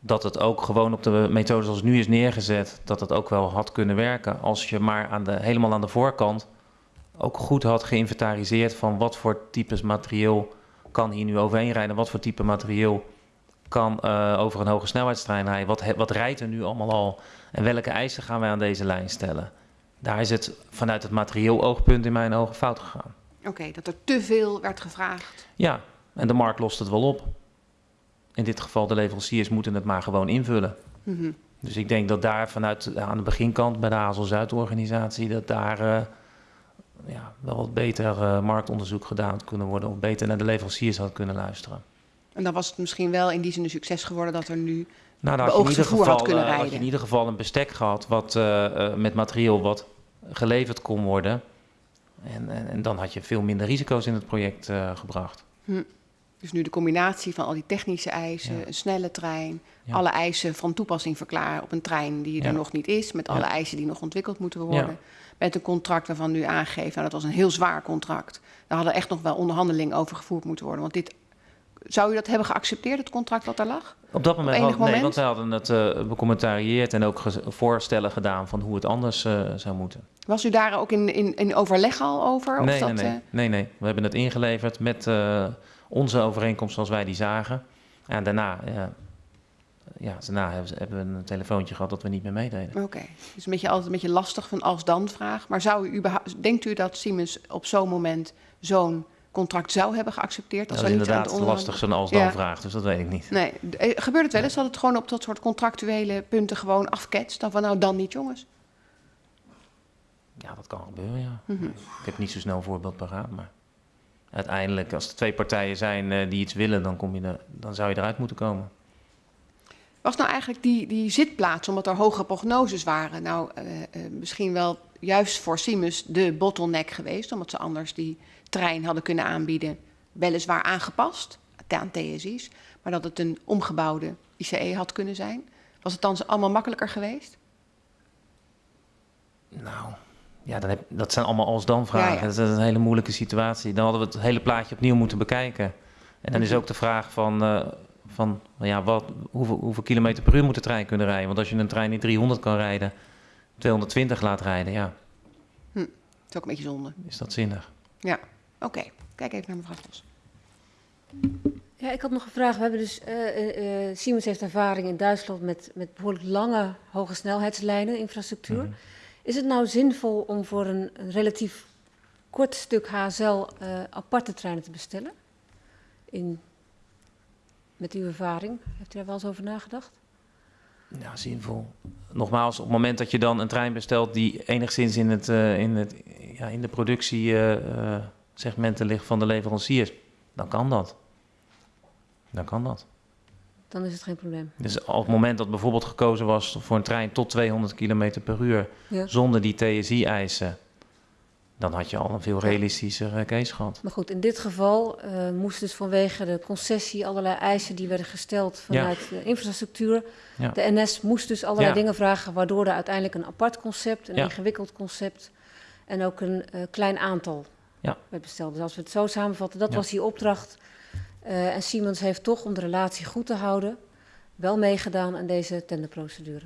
dat het ook gewoon op de methode zoals het nu is neergezet, dat het ook wel had kunnen werken. Als je maar aan de, helemaal aan de voorkant ook goed had geïnventariseerd van wat voor types materieel kan hier nu overheen rijden, wat voor type materieel kan uh, over een hoge snelheidstrein rijden. Wat, wat rijdt er nu allemaal al? En welke eisen gaan wij aan deze lijn stellen? Daar is het vanuit het materieel oogpunt in mijn ogen fout gegaan. Oké, okay, dat er te veel werd gevraagd. Ja, en de markt lost het wel op. In dit geval de leveranciers moeten het maar gewoon invullen. Mm -hmm. Dus ik denk dat daar vanuit aan de beginkant bij de Hazel Zuid-organisatie... dat daar uh, ja, wel wat beter uh, marktonderzoek gedaan kunnen worden... of beter naar de leveranciers had kunnen luisteren. En dan was het misschien wel in die zin een succes geworden dat er nu nou, dan had je, in ieder geval, had, uh, had je in ieder geval een bestek gehad wat, uh, uh, met materieel wat geleverd kon worden. En, en, en, dan had je veel minder risico's in het project gebracht. Hm. Dus nu de combinatie van al die technische eisen, ja. een snelle trein, ja. alle eisen van toepassing verklaren op een trein die er ja. nog niet is, met alle eisen die nog ontwikkeld moeten worden. Met een contract waarvan u aangeeft, nou, dat was een heel zwaar contract. Daar hadden echt nog wel onderhandelingen over gevoerd moeten worden. Want dit zou u dat hebben geaccepteerd, het contract wat daar lag? Op dat moment, Op had, moment? nee, want wij hadden het uh, becommentarieerd en ook voorstellen gedaan van hoe het anders uh, zou moeten. Was u daar ook in, in, in overleg al over? Nee, of nee, dat, nee, nee, nee. We hebben het ingeleverd met onze overeenkomst zoals wij die zagen. En daarna, ja, daarna hebben we een telefoontje gehad dat we niet meer meededen. Oké, okay. dus een beetje, altijd een beetje lastig van als-dan vraag. Maar zou u denkt u dat Siemens op zo'n moment zo'n contract zou hebben geaccepteerd. Als dat is inderdaad lastig zo'n als dan ja. vraag, dus dat weet ik niet. Nee, gebeurt het wel eens dat het gewoon op dat soort contractuele punten gewoon afketst? Dan van nou dan niet jongens? Ja, dat kan gebeuren, ja. Mm -hmm. Ik heb niet zo snel een voorbeeld paraat, maar uiteindelijk als er twee partijen zijn uh, die iets willen, dan, kom je er, dan zou je eruit moeten komen. Was nou eigenlijk die, die zitplaats, omdat er hoge prognoses waren, nou uh, uh, misschien wel juist voor Siemens de bottleneck geweest, omdat ze anders die trein hadden kunnen aanbieden, weliswaar aangepast aan TSI's, maar dat het een omgebouwde ICE had kunnen zijn. Was het dan allemaal makkelijker geweest? Nou, ja, dan heb, dat zijn allemaal als-dan vragen. Ja, ja. Dat is een hele moeilijke situatie. Dan hadden we het hele plaatje opnieuw moeten bekijken. En dan is ook de vraag van, uh, van ja, wat, hoeveel, hoeveel kilometer per uur moet de trein kunnen rijden. Want als je een trein in 300 kan rijden, 220 laat rijden, ja, Dat is ook een beetje zonde. is dat zinnig. Oké, kijk even naar mevrouw Vos. Ja, ik had nog een vraag. We hebben dus, eh, eh, eh, Siemens heeft ervaring in Duitsland met, met behoorlijk lange hoge snelheidslijnen, infrastructuur. Mhm. Is het nou zinvol om voor een, een relatief kort stuk HSL eh, aparte treinen te bestellen? In, met uw ervaring, heeft u daar wel eens over nagedacht? Ja, zinvol. Nogmaals, op het moment dat je dan een trein bestelt die enigszins in, het, eh, in, het, ja, in de productiesegmenten ligt van de leveranciers, dan kan dat. Dan kan dat. Dan is het geen probleem. Dus op het moment dat bijvoorbeeld gekozen was voor een trein tot 200 km per uur Ja. zonder die TSI-eisen, dan had je al een veel realistischer eh, case gehad. Maar goed, in dit geval eh moest dus vanwege de concessie allerlei eisen die werden gesteld vanuit de infrastructuur. Ja. De NS moest dus allerlei Ja. dingen vragen, waardoor er uiteindelijk een apart concept, een ingewikkeld concept en ook een eh, klein aantal Ja. werd besteld. Dus als we het zo samenvatten, dat Ja. was die opdracht. Eh, en Siemens heeft toch, om de relatie goed te houden, wel meegedaan aan deze tenderprocedure.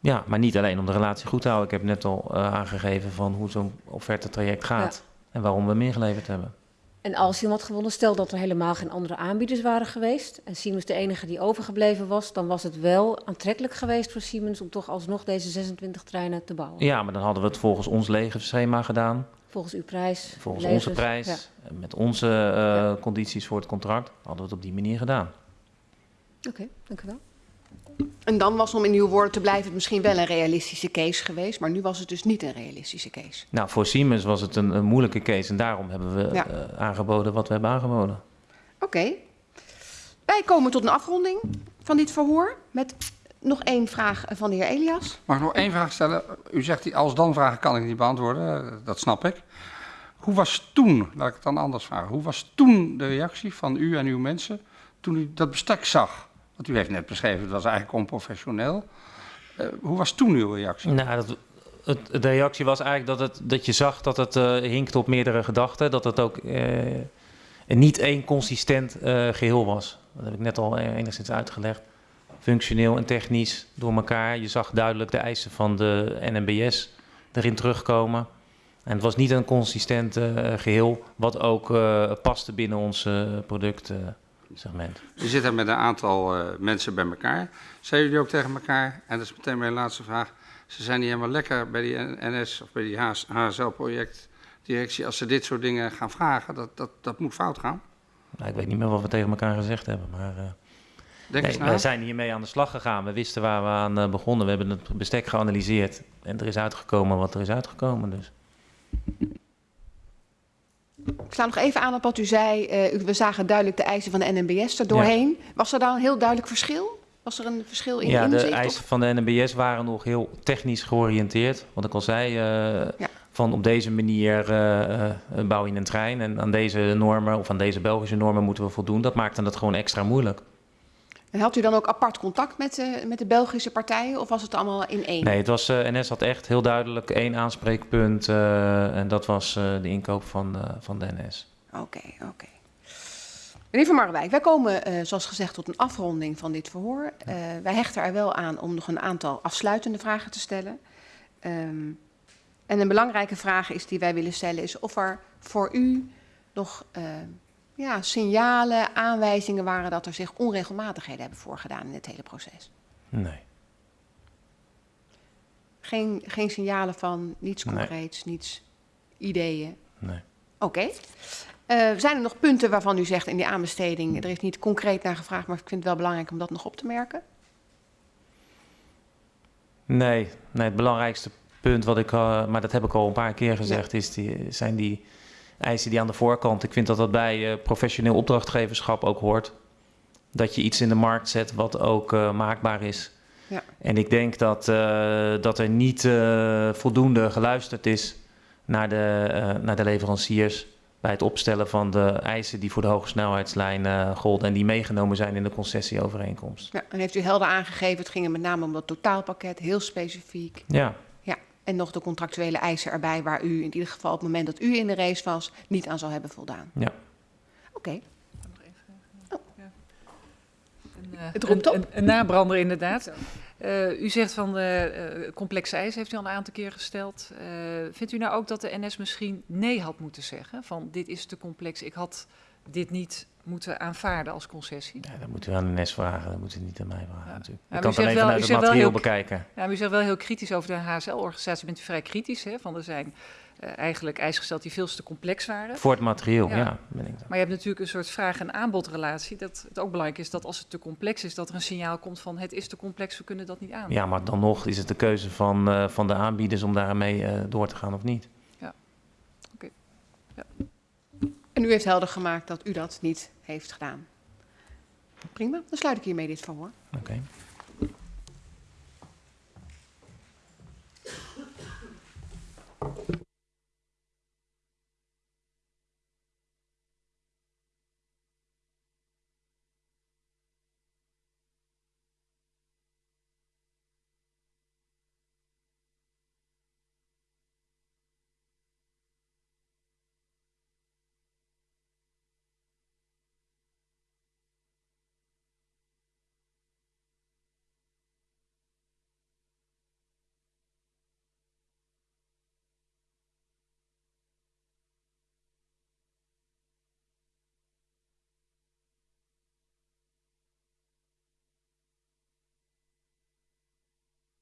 Ja, maar niet alleen om de relatie goed te houden. Ik heb net al eh, aangegeven van hoe zo'n offerte-traject gaat en waarom we meer geleverd hebben. En als Siemens had gewonnen, stel dat er helemaal geen andere aanbieders waren geweest en Siemens de enige die overgebleven was, dan was het wel aantrekkelijk geweest voor Siemens om toch alsnog deze 26 treinen te bouwen. Ja, maar dan hadden we het volgens ons legerschema gedaan, Volgens uw prijs. volgens levens, onze prijs, ja. met onze eh, Ja. condities voor het contract, hadden we het op die manier gedaan. Oké, dank u wel. En dan was om in uw woorden te blijven het misschien wel een realistische case geweest, maar nu was het dus niet een realistische case. Nou, voor Siemens was het een, een moeilijke case en daarom hebben we Ja. eh, aangeboden wat we hebben aangeboden. Oké. Wij komen tot een afronding van dit verhoor met nog één vraag van de heer Elias. Mag ik nog één vraag stellen? U zegt die als-dan-vragen kan ik niet beantwoorden, eh, dat snap ik. Hoe was toen, laat ik het dan anders vragen, hoe was toen de reactie van u en uw mensen toen u dat bestek zag? Want u heeft net beschreven, het was eigenlijk onprofessioneel. Eh, hoe was toen uw reactie? Nou, dat, het, de reactie was eigenlijk dat, het, dat je zag dat het eh hinkte op meerdere gedachten. Dat het ook eh, niet één consistent eh, geheel was. Dat heb ik net al enigszins uitgelegd. Functioneel en technisch door elkaar. Je zag duidelijk de eisen van de NMBS erin terugkomen. En het was niet een consistent eh, geheel, wat ook eh, paste binnen ons eh, productsegment. U zit daar met een aantal mensen bij elkaar. Zijn jullie ook tegen elkaar, en dat is meteen mijn laatste vraag, ze zijn niet helemaal lekker bij die NS of bij die HSL-projectdirectie als ze dit soort dingen gaan vragen, dat, dat, dat moet fout gaan? Nou, ik weet niet meer wat we tegen elkaar gezegd hebben, maar... eens wij zijn hiermee aan de slag gegaan. We wisten waar we aan eh, begonnen. We hebben het bestek geanalyseerd. En er is uitgekomen wat er is uitgekomen. Dus. Ik sla nog even aan op wat u zei. Eh, u- we zagen duidelijk de eisen van de NMBS er doorheen. Was er dan een heel duidelijk verschil? Was er een verschil in ja, de inzicht? eisen of- van de NMBS waren nog heel technisch georiënteerd. Wat ik al zei, eh, Ja. van op deze manier eh, eh, bouw je een trein. En aan deze normen, of aan deze Belgische normen, moeten we voldoen. Dat maakte het gewoon extra moeilijk. En had u dan ook apart contact met, de- met de Belgische partijen of was het allemaal in één? Nee, het was, eh, NS had echt heel duidelijk één aanspreekpunt. eh, en dat was eh, de inkoop van, van de NS. Oké, oké. Meneer Van Marwijk, wij komen zoals gezegd tot een afronding van dit verhoor. Wij hechten er wel aan om nog een aantal afsluitende vragen te stellen. Ehm, en een belangrijke vraag is die wij willen stellen is of er voor u nog ja, signalen, aanwijzingen waren dat er zich onregelmatigheden hebben voorgedaan in het hele proces. Nee. Geen, geen signalen van niets Nee. concreets, niets ideeën. nee. Oké. Eh, zijn er nog punten waarvan u zegt in die aanbesteding, er is niet concreet naar gevraagd, maar ik vind het wel belangrijk om dat nog op te merken? Nee, nee, het belangrijkste punt wat ik, eh, maar dat heb ik al een paar keer gezegd, is die, zijn die eisen die aan de voorkant. Ik vind dat dat bij eh, professioneel opdrachtgeverschap ook hoort. Dat je iets in de markt zet wat ook eh, maakbaar is. Ja. En ik denk dat, eh, dat er niet voldoende geluisterd is naar de, naar de leveranciers bij het opstellen van de eisen die voor de hoge snelheidslijn eh, golden en die meegenomen zijn in de concessieovereenkomst. Ja, en heeft u helder aangegeven, het ging er met name om dat totaalpakket, heel specifiek. Ja, en nog de contractuele eisen erbij, waar u in ieder geval op het moment dat u in de race was, niet aan zou hebben voldaan. Ja. Oké, Het roept een- op. Een, een nabrander inderdaad. Eh, u zegt van eh, complexe eisen heeft u al een aantal keer gesteld. Eh, vindt u nou ook dat de NS misschien nee had moeten zeggen? Van dit is te complex, ik had dit niet moeten aanvaarden als concessie? Ja, dat moeten we aan de NS vragen, dat moeten we niet aan mij vragen Ja. natuurlijk. Ik kan het alleen wel- vanuit het materieel heel- bekijken. Ja, maar u zegt wel heel kritisch over de HSL-organisatie. Bent u vrij kritisch, hè? Van er zijn eh, eigenlijk eisen gesteld die veel te complex waren. Voor het materieel, Ja. ja. ben ik. Maar je hebt natuurlijk een soort vraag- en aanbodrelatie. Dat het ook belangrijk is dat als het te complex is, dat er een signaal komt van het is te complex, we kunnen dat niet aan. Ja, maar dan nog is het de keuze van, eh, van de aanbieders om daarmee eh, door te gaan of niet. En u heeft helder gemaakt dat u dat niet heeft gedaan. Prima, dan sluit ik hiermee dit verhoor. Oké.